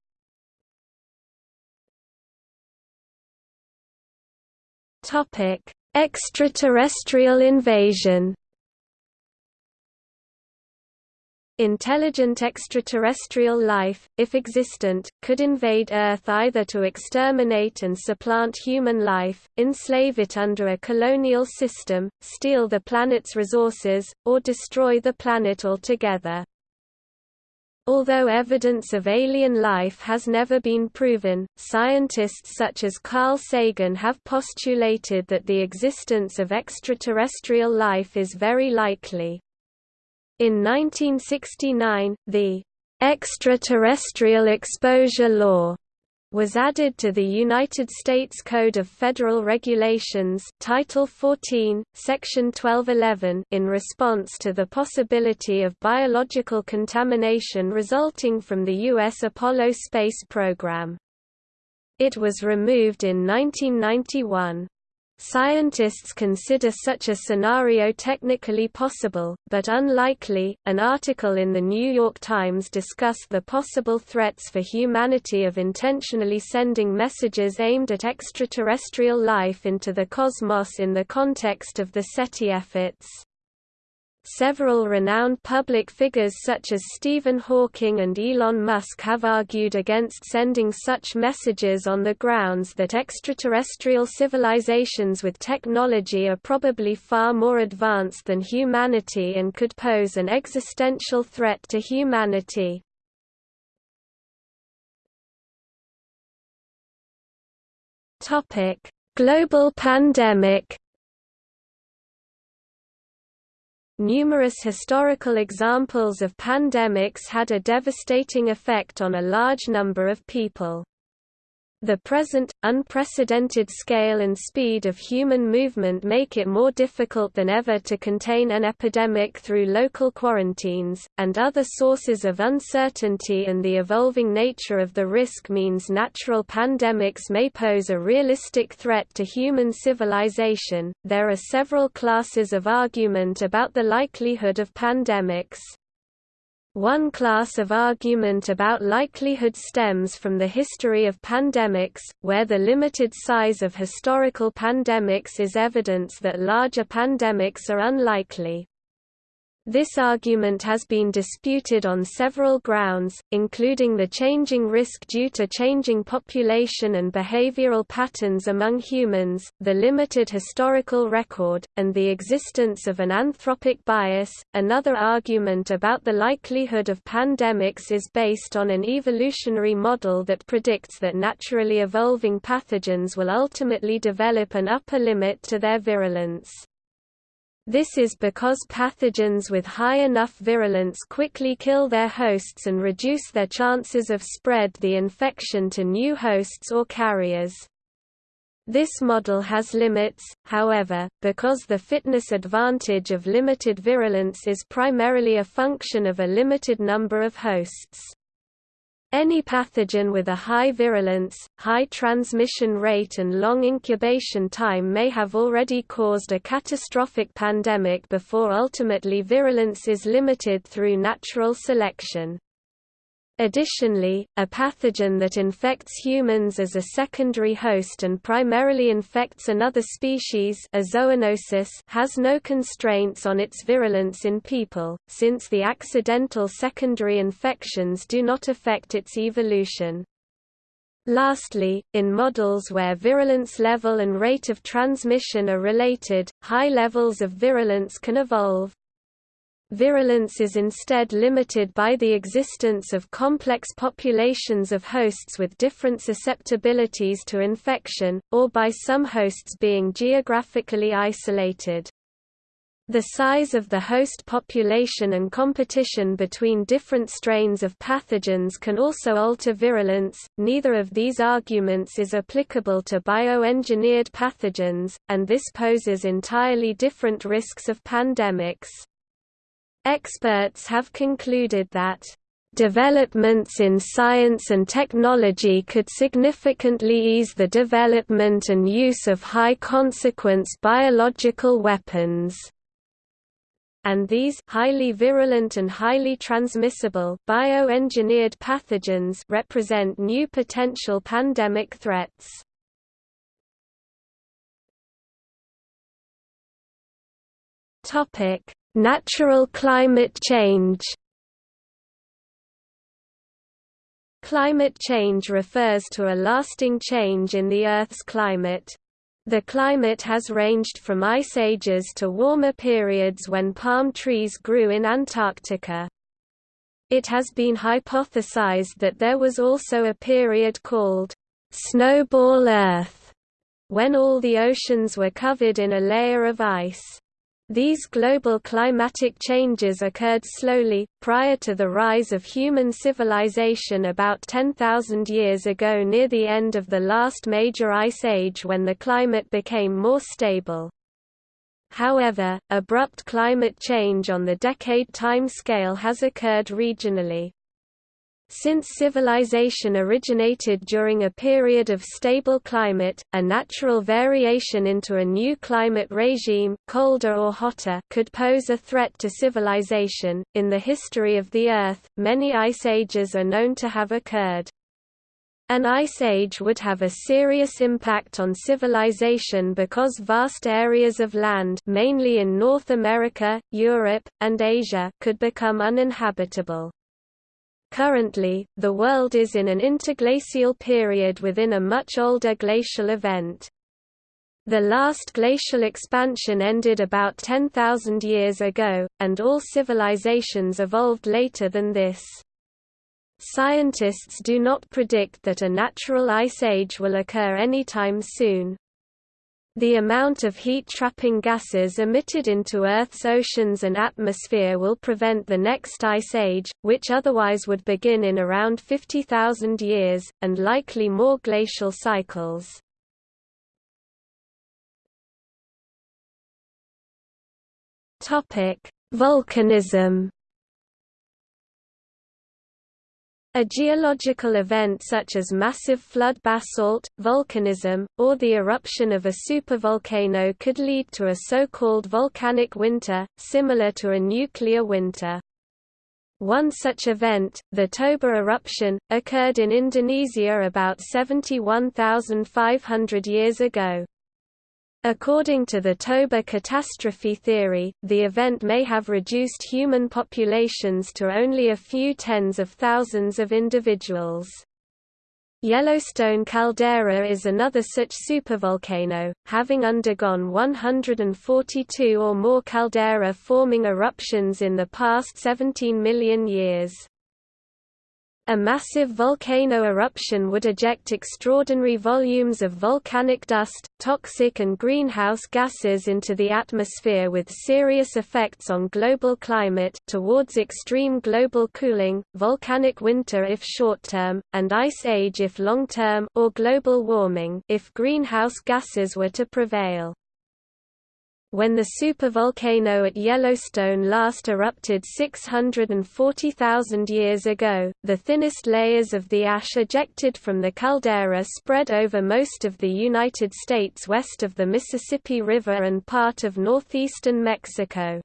Extraterrestrial invasion Intelligent extraterrestrial life, if existent, could invade Earth either to exterminate and supplant human life, enslave it under a colonial system, steal the planet's resources, or destroy the planet altogether. Although evidence of alien life has never been proven, scientists such as Carl Sagan have postulated that the existence of extraterrestrial life is very likely. In 1969, the Extraterrestrial Exposure Law was added to the United States Code of Federal Regulations Title 14, Section 1211 in response to the possibility of biological contamination resulting from the U.S. Apollo space program. It was removed in 1991. Scientists consider such a scenario technically possible, but unlikely. An article in the New York Times discussed the possible threats for humanity of intentionally sending messages aimed at extraterrestrial life into the cosmos in the context of the SETI efforts. Several renowned public figures such as Stephen Hawking and Elon Musk have argued against sending such messages on the grounds that extraterrestrial civilizations with technology are probably far more advanced than humanity and could pose an existential threat to humanity. Global pandemic Numerous historical examples of pandemics had a devastating effect on a large number of people. The present, unprecedented scale and speed of human movement make it more difficult than ever to contain an epidemic through local quarantines, and other sources of uncertainty and the evolving nature of the risk means natural pandemics may pose a realistic threat to human civilization. There are several classes of argument about the likelihood of pandemics. One class of argument about likelihood stems from the history of pandemics, where the limited size of historical pandemics is evidence that larger pandemics are unlikely. This argument has been disputed on several grounds, including the changing risk due to changing population and behavioral patterns among humans, the limited historical record, and the existence of an anthropic bias. Another argument about the likelihood of pandemics is based on an evolutionary model that predicts that naturally evolving pathogens will ultimately develop an upper limit to their virulence. This is because pathogens with high enough virulence quickly kill their hosts and reduce their chances of spread the infection to new hosts or carriers. This model has limits, however, because the fitness advantage of limited virulence is primarily a function of a limited number of hosts. Any pathogen with a high virulence, high transmission rate and long incubation time may have already caused a catastrophic pandemic before ultimately virulence is limited through natural selection. Additionally, a pathogen that infects humans as a secondary host and primarily infects another species a zoonosis has no constraints on its virulence in people, since the accidental secondary infections do not affect its evolution. Lastly, in models where virulence level and rate of transmission are related, high levels of virulence can evolve, Virulence is instead limited by the existence of complex populations of hosts with different susceptibilities to infection, or by some hosts being geographically isolated. The size of the host population and competition between different strains of pathogens can also alter virulence. Neither of these arguments is applicable to bioengineered pathogens, and this poses entirely different risks of pandemics. Experts have concluded that developments in science and technology could significantly ease the development and use of high-consequence biological weapons and these highly virulent and highly transmissible bioengineered pathogens represent new potential pandemic threats. Topic: Natural climate change. Climate change refers to a lasting change in the Earth's climate. The climate has ranged from ice ages to warmer periods when palm trees grew in Antarctica. It has been hypothesized that there was also a period called snowball Earth, when all the oceans were covered in a layer of ice. These global climatic changes occurred slowly, prior to the rise of human civilization about 10,000 years ago near the end of the last major ice age when the climate became more stable. However, abrupt climate change on the decade time scale has occurred regionally. Since civilization originated during a period of stable climate, a natural variation into a new climate regime, colder or hotter, could pose a threat to civilization. In the history of the Earth, many ice ages are known to have occurred. An ice age would have a serious impact on civilization because vast areas of land mainly in North America, Europe, and Asia could become uninhabitable. Currently, the world is in an interglacial period within a much older glacial event. The last glacial expansion ended about 10,000 years ago, and all civilizations evolved later than this. Scientists do not predict that a natural ice age will occur anytime soon. The amount of heat-trapping gases emitted into Earth's oceans and atmosphere will prevent the next ice age, which otherwise would begin in around 50,000 years, and likely more glacial cycles. Volcanism A geological event such as massive flood basalt, volcanism, or the eruption of a supervolcano could lead to a so-called volcanic winter, similar to a nuclear winter. One such event, the Toba eruption, occurred in Indonesia about 71,500 years ago. According to the Toba catastrophe theory, the event may have reduced human populations to only a few tens of thousands of individuals. Yellowstone caldera is another such supervolcano, having undergone 142 or more caldera-forming eruptions in the past 17 million years. A massive volcano eruption would eject extraordinary volumes of volcanic dust, toxic and greenhouse gases into the atmosphere with serious effects on global climate towards extreme global cooling, volcanic winter if short-term, and ice age if long-term or global warming if greenhouse gases were to prevail. When the supervolcano at Yellowstone last erupted 640,000 years ago, the thinnest layers of the ash ejected from the caldera spread over most of the United States west of the Mississippi River and part of northeastern Mexico.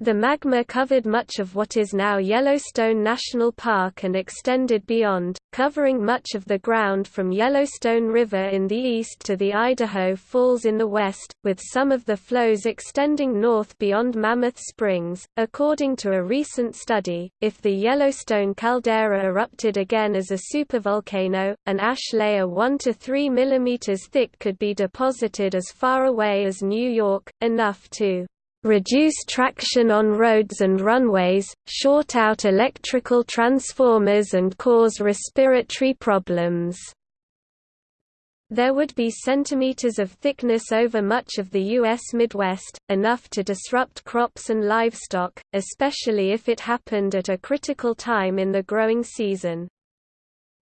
The magma covered much of what is now Yellowstone National Park and extended beyond, covering much of the ground from Yellowstone River in the east to the Idaho Falls in the west, with some of the flows extending north beyond Mammoth Springs. According to a recent study, if the Yellowstone caldera erupted again as a supervolcano, an ash layer 1 to 3 mm thick could be deposited as far away as New York, enough to reduce traction on roads and runways, short out electrical transformers and cause respiratory problems. There would be centimeters of thickness over much of the U.S. Midwest, enough to disrupt crops and livestock, especially if it happened at a critical time in the growing season.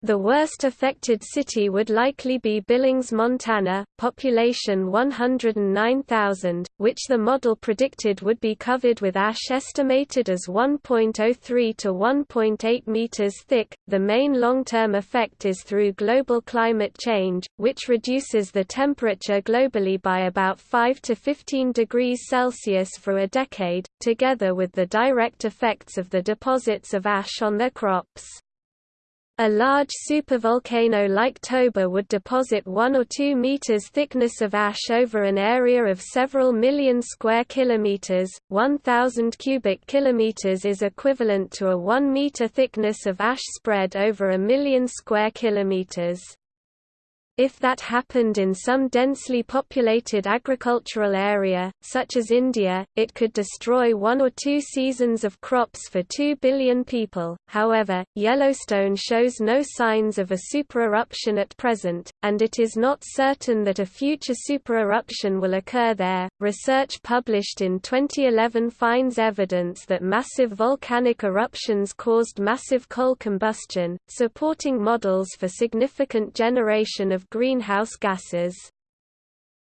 The worst affected city would likely be Billings, Montana, population 109,000, which the model predicted would be covered with ash estimated as 1.03 to 1.8 meters thick. The main long-term effect is through global climate change, which reduces the temperature globally by about 5 to 15 degrees Celsius for a decade, together with the direct effects of the deposits of ash on their crops. A large supervolcano like Toba would deposit 1 or 2 meters thickness of ash over an area of several million square kilometers. 1000 cubic kilometers is equivalent to a 1 meter thickness of ash spread over a million square kilometers. If that happened in some densely populated agricultural area, such as India, it could destroy one or two seasons of crops for 2 billion people. However, Yellowstone shows no signs of a supereruption at present, and it is not certain that a future supereruption will occur there. Research published in 2011 finds evidence that massive volcanic eruptions caused massive coal combustion, supporting models for significant generation of greenhouse gases.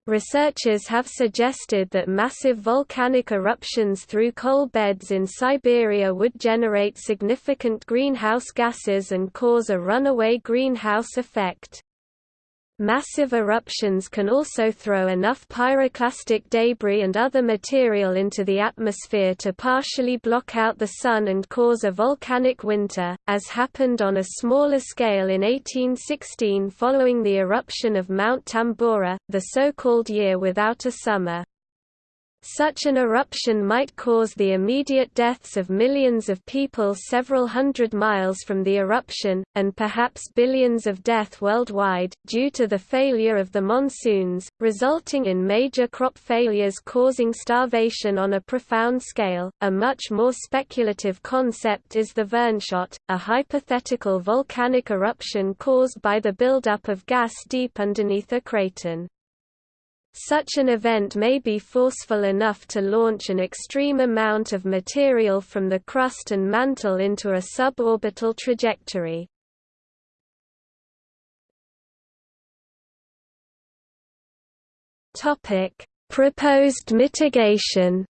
Researchers have suggested that massive volcanic eruptions through coal beds in Siberia would generate significant greenhouse gases and cause a runaway greenhouse effect. Massive eruptions can also throw enough pyroclastic debris and other material into the atmosphere to partially block out the sun and cause a volcanic winter, as happened on a smaller scale in 1816 following the eruption of Mount Tambora, the so-called year without a summer. Such an eruption might cause the immediate deaths of millions of people several hundred miles from the eruption, and perhaps billions of death worldwide, due to the failure of the monsoons, resulting in major crop failures causing starvation on a profound scale. A much more speculative concept is the Verneshot, a hypothetical volcanic eruption caused by the buildup of gas deep underneath a craton. Such an event may be forceful enough to launch an extreme amount of material from the crust and mantle into a suborbital trajectory. Proposed mitigation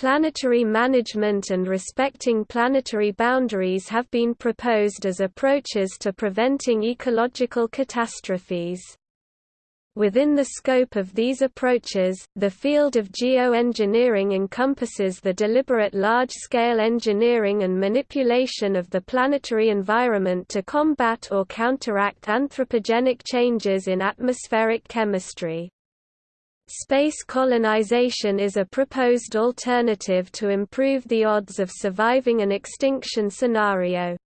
Planetary management and respecting planetary boundaries have been proposed as approaches to preventing ecological catastrophes. Within the scope of these approaches, the field of geoengineering encompasses the deliberate large-scale engineering and manipulation of the planetary environment to combat or counteract anthropogenic changes in atmospheric chemistry. Space colonization is a proposed alternative to improve the odds of surviving an extinction scenario.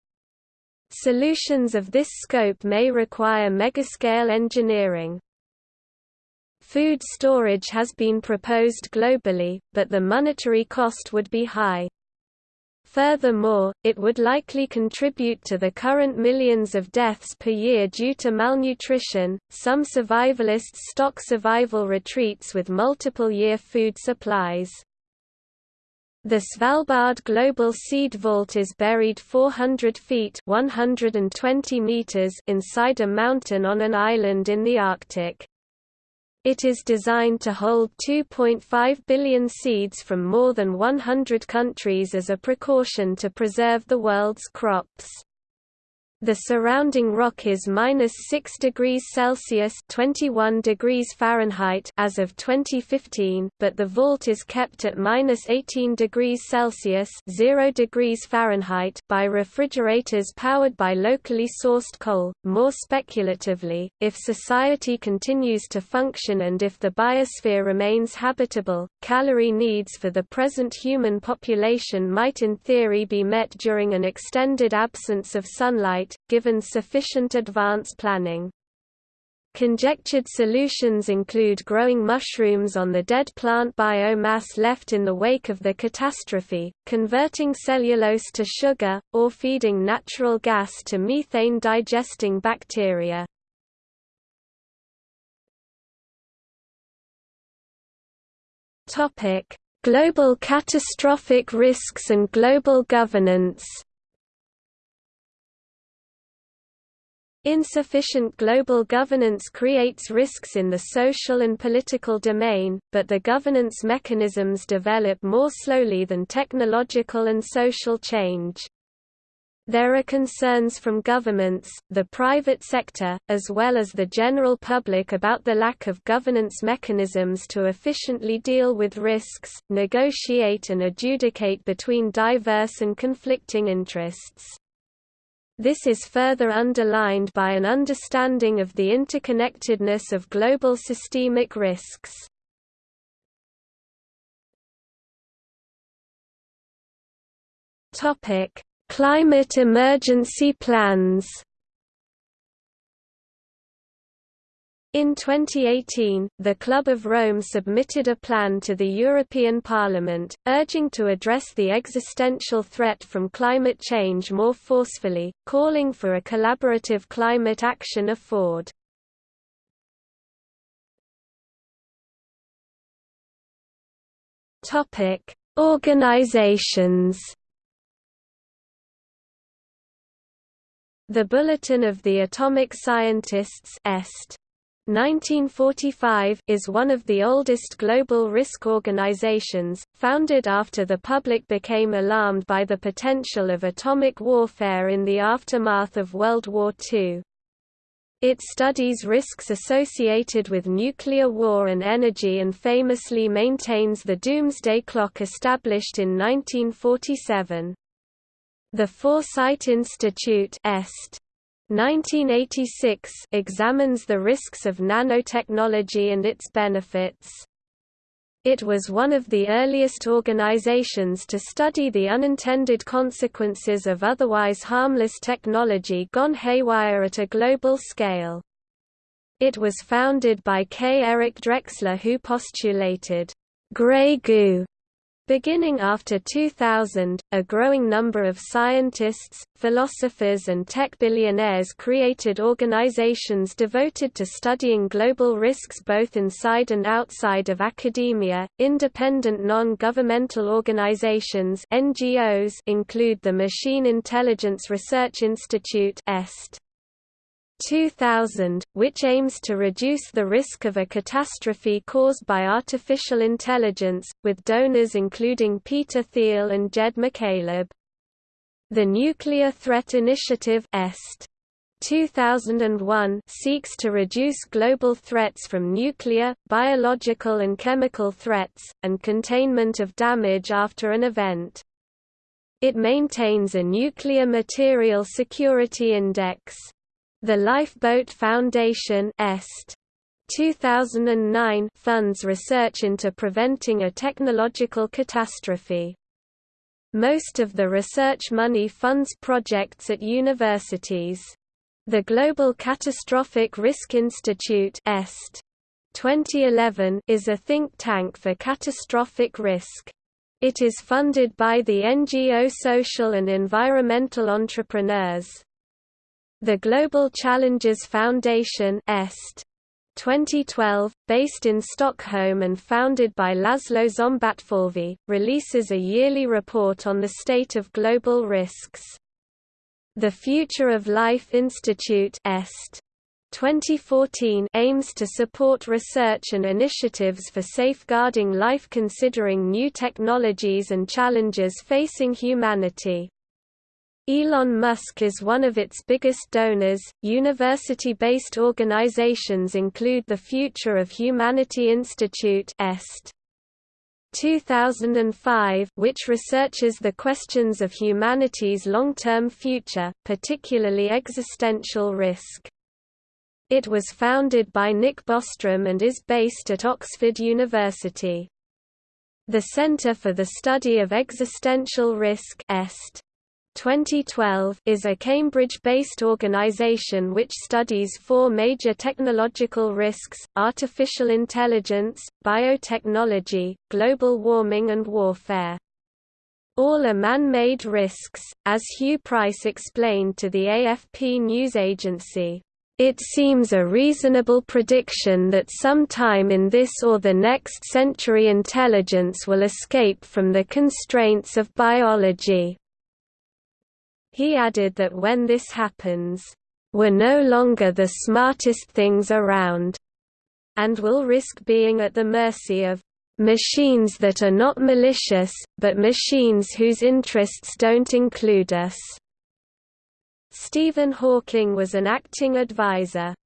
Solutions of this scope may require megascale engineering. Food storage has been proposed globally, but the monetary cost would be high. Furthermore, it would likely contribute to the current millions of deaths per year due to malnutrition. Some survivalists stock survival retreats with multiple year food supplies. The Svalbard Global Seed Vault is buried 400 feet 120 meters inside a mountain on an island in the Arctic. It is designed to hold 2.5 billion seeds from more than 100 countries as a precaution to preserve the world's crops. The surrounding rock is minus 6 degrees Celsius (21 degrees Fahrenheit) as of 2015, but the vault is kept at minus 18 degrees Celsius (0 degrees Fahrenheit) by refrigerators powered by locally sourced coal. More speculatively, if society continues to function and if the biosphere remains habitable, calorie needs for the present human population might in theory be met during an extended absence of sunlight given sufficient advance planning. Conjectured solutions include growing mushrooms on the dead plant biomass left in the wake of the catastrophe, converting cellulose to sugar, or feeding natural gas to methane-digesting bacteria. Global catastrophic risks and global governance Insufficient global governance creates risks in the social and political domain, but the governance mechanisms develop more slowly than technological and social change. There are concerns from governments, the private sector, as well as the general public about the lack of governance mechanisms to efficiently deal with risks, negotiate and adjudicate between diverse and conflicting interests. This is further underlined by an understanding of the interconnectedness of global systemic risks. Climate emergency plans In 2018, the Club of Rome submitted a plan to the European Parliament, urging to address the existential threat from climate change more forcefully, calling for a collaborative climate action afford. Organizations The Bulletin of the Atomic Scientists Est. 1945 is one of the oldest global risk organizations, founded after the public became alarmed by the potential of atomic warfare in the aftermath of World War II. It studies risks associated with nuclear war and energy and famously maintains the doomsday clock established in 1947. The Foresight Institute Est. 1986 examines the risks of nanotechnology and its benefits. It was one of the earliest organizations to study the unintended consequences of otherwise harmless technology gone haywire at a global scale. It was founded by K. Eric Drexler who postulated, "...gray goo", Beginning after 2000, a growing number of scientists, philosophers and tech billionaires created organizations devoted to studying global risks both inside and outside of academia. Independent non-governmental organizations (NGOs) include the Machine Intelligence Research Institute (EST), 2000, which aims to reduce the risk of a catastrophe caused by artificial intelligence, with donors including Peter Thiel and Jed McCaleb. The Nuclear Threat Initiative EST 2001 seeks to reduce global threats from nuclear, biological and chemical threats, and containment of damage after an event. It maintains a Nuclear Material Security Index. The Lifeboat Foundation Est. 2009 funds research into preventing a technological catastrophe. Most of the research money funds projects at universities. The Global Catastrophic Risk Institute Est. 2011 is a think tank for catastrophic risk. It is funded by the NGO Social and Environmental Entrepreneurs. The Global Challenges Foundation Est. 2012, based in Stockholm and founded by Laszlo Szombatfalvy, releases a yearly report on the state of global risks. The Future of Life Institute Est. 2014 aims to support research and initiatives for safeguarding life considering new technologies and challenges facing humanity. Elon Musk is one of its biggest donors. University based organizations include the Future of Humanity Institute, EST. 2005, which researches the questions of humanity's long term future, particularly existential risk. It was founded by Nick Bostrom and is based at Oxford University. The Center for the Study of Existential Risk EST 2012 is a Cambridge-based organization which studies four major technological risks, artificial intelligence, biotechnology, global warming and warfare. All are man-made risks, as Huw Price explained to the AFP news agency. It seems a reasonable prediction that sometime in this or the next century intelligence will escape from the constraints of biology. He added that when this happens, we're no longer the smartest things around, and will risk being at the mercy of machines that are not malicious, but machines whose interests don't include us. Stephen Hawking was an acting advisor.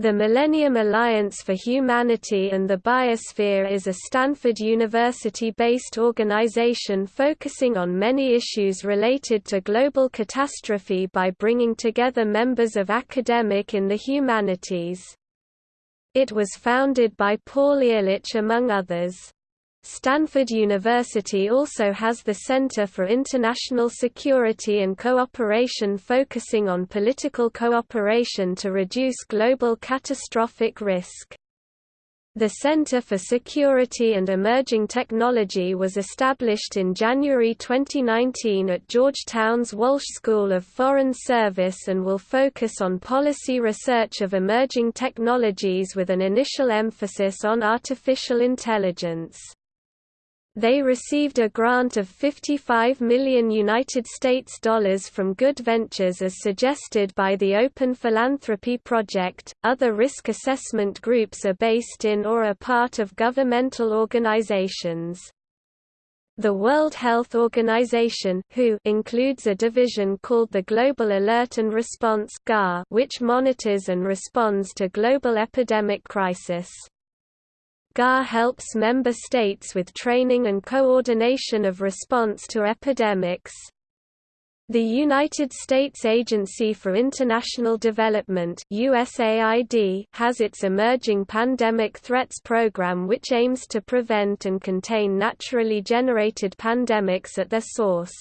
The Millennium Alliance for Humanity and the Biosphere is a Stanford University-based organization focusing on many issues related to global catastrophe by bringing together members of academic in the humanities. It was founded by Paul Ehrlich among others. Stanford University also has the Center for International Security and Cooperation focusing on political cooperation to reduce global catastrophic risk. The Center for Security and Emerging Technology was established in January 2019 at Georgetown's Walsh School of Foreign Service and will focus on policy research of emerging technologies with an initial emphasis on artificial intelligence. They received a grant of 55 million United States dollars from Good Ventures as suggested by the Open Philanthropy Project. Other risk assessment groups are based in or are part of governmental organizations. The World Health Organization WHO includes a division called the Global Alert and Response which monitors and responds to global epidemic crisis. GAR helps member states with training and coordination of response to epidemics. The United States Agency for International Development USAID has its Emerging Pandemic Threats Program which aims to prevent and contain naturally generated pandemics at their source.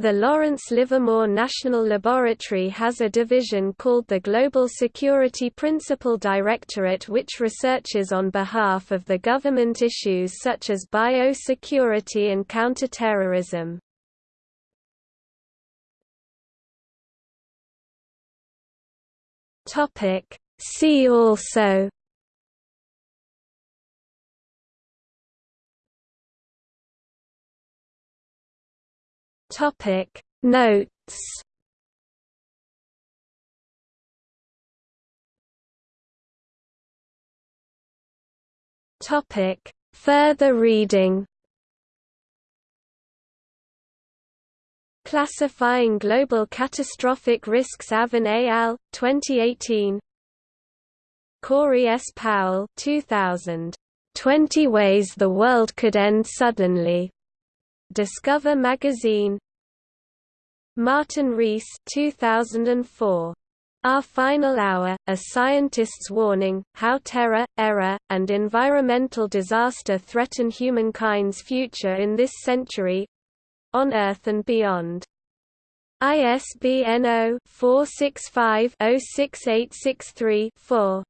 The Lawrence Livermore National Laboratory has a division called the Global Security Principal Directorate which researches on behalf of the government issues such as biosecurity and counterterrorism. See also Topic Notes Topic Further reading Classifying Global Catastrophic Risks Avin al., 2018 Corey S. Powell 2000. 20 Ways the World Could End Suddenly Discover Magazine Martin Rees 2004. Our Final Hour, A Scientist's Warning, How Terror, Error, and Environmental Disaster Threaten Humankind's Future in This Century—on Earth and Beyond. ISBN 0-465-06863-4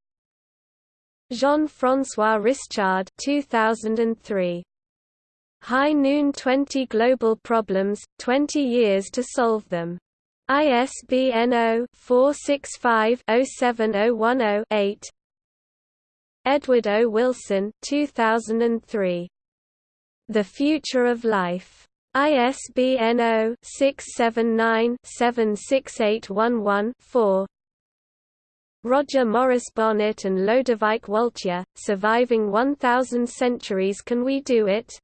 Jean-François Rischard 2003. High Noon 20 Global Problems, 20 Years to Solve Them. ISBN 0-465-07010-8 Edward O. Wilson 2003. The Future of Life. ISBN 0-679-76811-4 Roger-Maurice Bonnet and Lodewijk Woltjer, Surviving 1000 Centuries Can We Do It?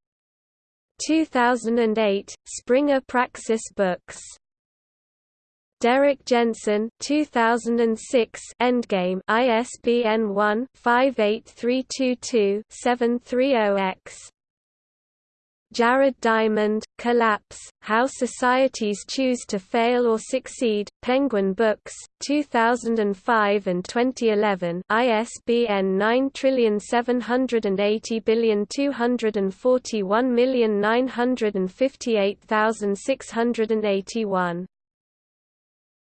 2008, Springer Praxis Books. Derrick Jensen 2006 Endgame ISBN 1-58322-730-X Jared Diamond, Collapse, How Societies Choose to Fail or Succeed, Penguin Books, 2005 and 2011 ISBN 9780241958681.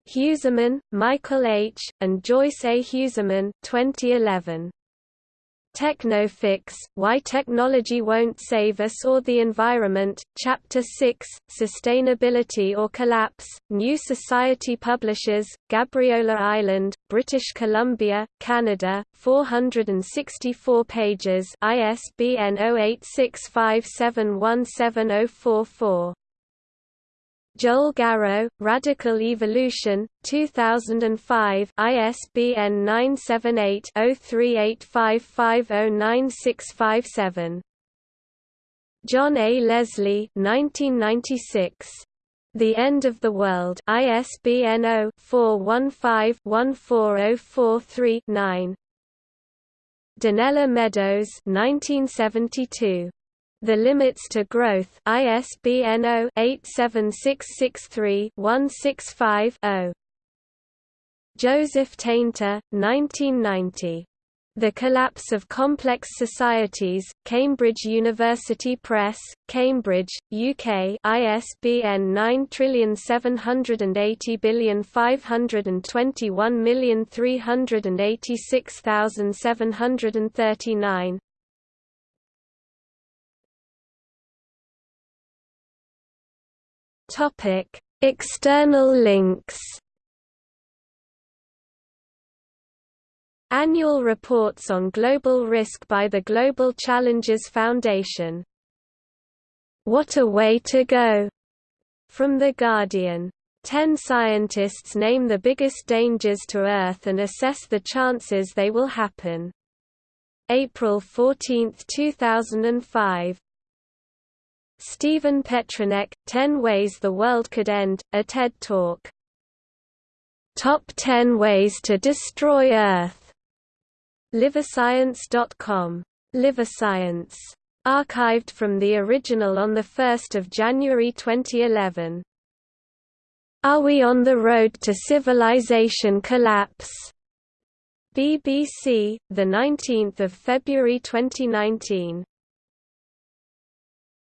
Huesemann, Michael H., and Joyce A. Huesemann 2011. Technofix, Why Technology Won't Save Us or the Environment, Chapter 6, Sustainability or Collapse, New Society Publishers, Gabriola Island, British Columbia, Canada, 464 pages ISBN 0865717044. Joel Garreau, Radical Evolution, 2005 ISBN 978-0385509657. John A. Leslie 1996. The End of the World ISBN 0-415-14043-9 Donella Meadows 1972. The Limits to Growth ISBN 0-87663-165-0 Joseph Tainter, 1990. The Collapse of Complex Societies, Cambridge University Press, Cambridge, UK ISBN 9780521386739 Topic: External links Annual reports on global risk by the Global Challenges Foundation. What a way to go! From The Guardian. Ten scientists name the biggest dangers to Earth and assess the chances they will happen. April 14, 2005. Stephen Petranek, 10 Ways the World Could End, a TED Talk. Top 10 Ways to Destroy Earth Livescience.com. Liverscience. Archived from the original on 1 January 2011. Are we on the road to civilization collapse? BBC, 19 February 2019